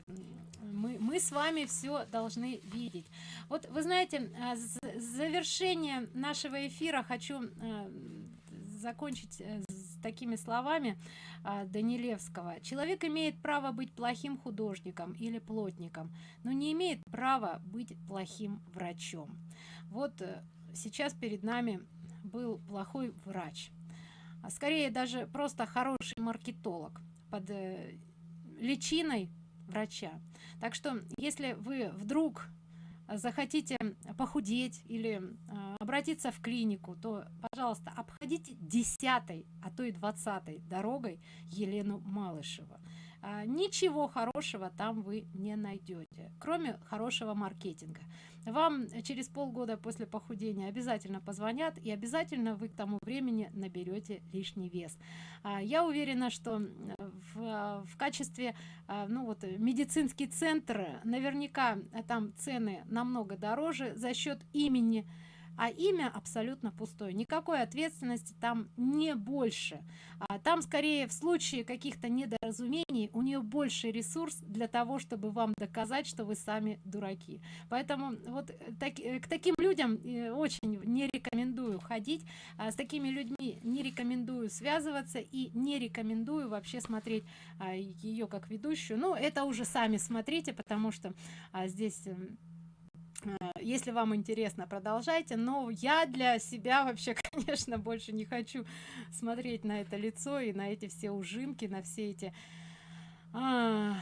мы, мы с вами все должны видеть. Вот вы знаете а, завершение нашего эфира хочу а, закончить э, с такими словами а, данилевского. Человек имеет право быть плохим художником или плотником но не имеет права быть плохим врачом вот э, сейчас перед нами был плохой врач. А скорее даже просто хороший маркетолог под э, личиной врача. Так что если вы вдруг захотите похудеть или э, обратиться в клинику то пожалуйста обходите десятой а то и двадцатой дорогой елену малышева ничего хорошего там вы не найдете кроме хорошего маркетинга вам через полгода после похудения обязательно позвонят и обязательно вы к тому времени наберете лишний вес. А, я уверена что в, в качестве а, ну вот медицинский центр наверняка там цены намного дороже за счет имени а имя абсолютно пустое. Никакой ответственности там не больше. А там скорее в случае каких-то недоразумений у нее больше ресурс для того чтобы вам доказать что вы сами дураки. Поэтому вот э, так, э, к таким людям э, очень не рекомендую ходить. А с такими людьми не рекомендую связываться и не рекомендую вообще смотреть а, ее как ведущую. Ну это уже сами смотрите потому что а, здесь эм, если вам интересно продолжайте. Но я для себя вообще конечно больше не хочу смотреть на это лицо и на эти все ужимки на все эти а,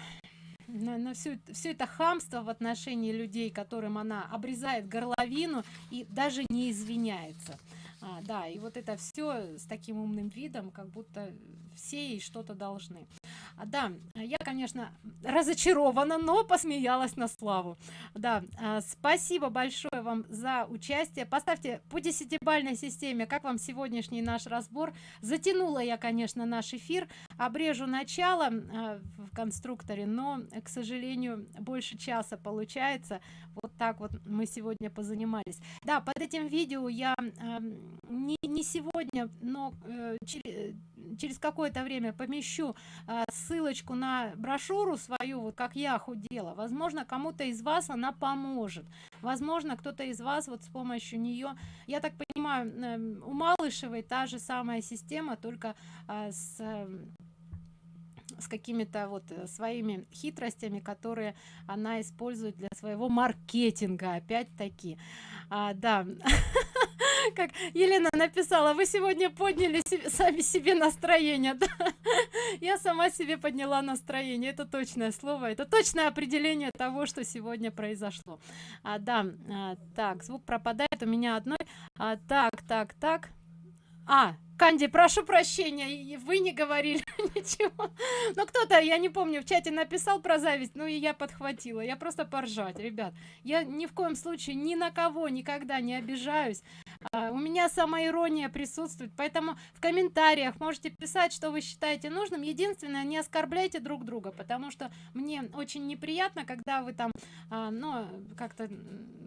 на, на всю все это хамство в отношении людей которым она обрезает горловину и даже не извиняется. А, да и вот это все с таким умным видом как будто все ей что-то должны да я конечно разочарована но посмеялась на славу. Да а, спасибо большое вам за участие. Поставьте по десятибальной системе как вам сегодняшний наш разбор. Затянула я конечно наш эфир. Обрежу начало а, в конструкторе но к сожалению больше часа получается. Вот так вот мы сегодня позанимались. Да под этим видео я не, не сегодня но э, через, через какое-то время помещу э, ссылочку на брошюру свою вот как я худела возможно кому-то из вас она поможет. Возможно кто-то из вас вот с помощью нее я так понимаю э, у малышевой та же самая система только э, с э, с какими-то вот э, своими хитростями которые она использует для своего маркетинга опять-таки. А, да как елена написала вы сегодня подняли себе, сами себе настроение да? я сама себе подняла настроение. Это точное слово это точное определение того что сегодня произошло. А, да а, так звук пропадает у меня одной. А, так так так. А, Канди, прошу прощения, вы не говорили ничего. Ну, кто-то, я не помню, в чате написал про зависть, ну и я подхватила. Я просто поржать, ребят. Я ни в коем случае ни на кого никогда не обижаюсь. А, у меня самоирония присутствует, поэтому в комментариях можете писать, что вы считаете нужным. Единственное, не оскорбляйте друг друга, потому что мне очень неприятно, когда вы там, а, ну, как-то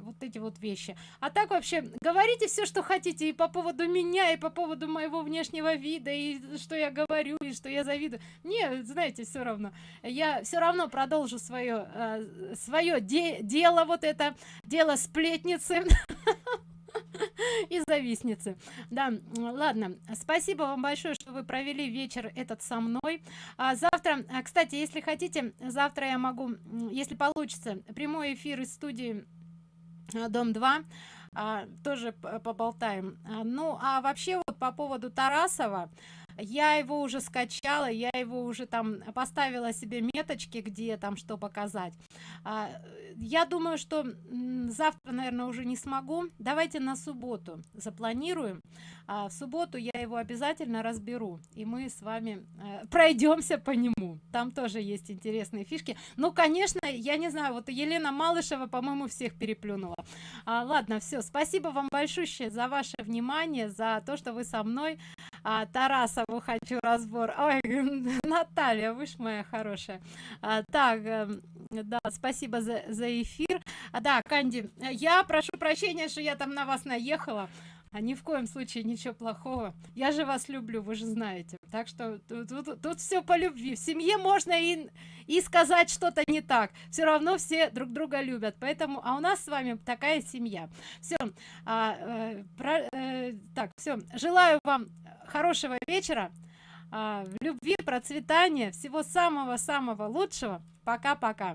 вот эти вот вещи. А так вообще, говорите все, что хотите и по поводу меня, и по поводу моего внешнего вида, и что я говорю, и что я завидую. Мне, знаете, все равно. Я все равно продолжу свое, э, свое де дело, вот это дело сплетницы. и завистницы да ладно спасибо вам большое что вы провели вечер этот со мной а завтра а, кстати если хотите завтра я могу если получится прямой эфир из студии а, дом 2 а, тоже поболтаем. А, ну а вообще вот по поводу тарасова я его уже скачала я его уже там поставила себе меточки где там что показать. А, я думаю что завтра наверное уже не смогу. Давайте на субботу запланируем. А в субботу я его обязательно разберу и мы с вами э, пройдемся по нему. Там тоже есть интересные фишки. Ну конечно я не знаю вот елена малышева по моему всех переплюнула. А, ладно все спасибо вам большое за ваше внимание за то что вы со мной а, тарасову хочу разбор. Ой, наталья вы ж моя хорошая. А, так э, да спасибо за, за эфир. А, да канди я прошу прощения что я там на вас наехала а ни в коем случае ничего плохого. Я же вас люблю вы же знаете. Так что тут, тут, тут все по любви. В семье можно и и сказать что-то не так. Все равно все друг друга любят. Поэтому а у нас с вами такая семья. Все а, э, э, так все желаю вам хорошего вечера а, любви процветания всего самого самого лучшего. Пока пока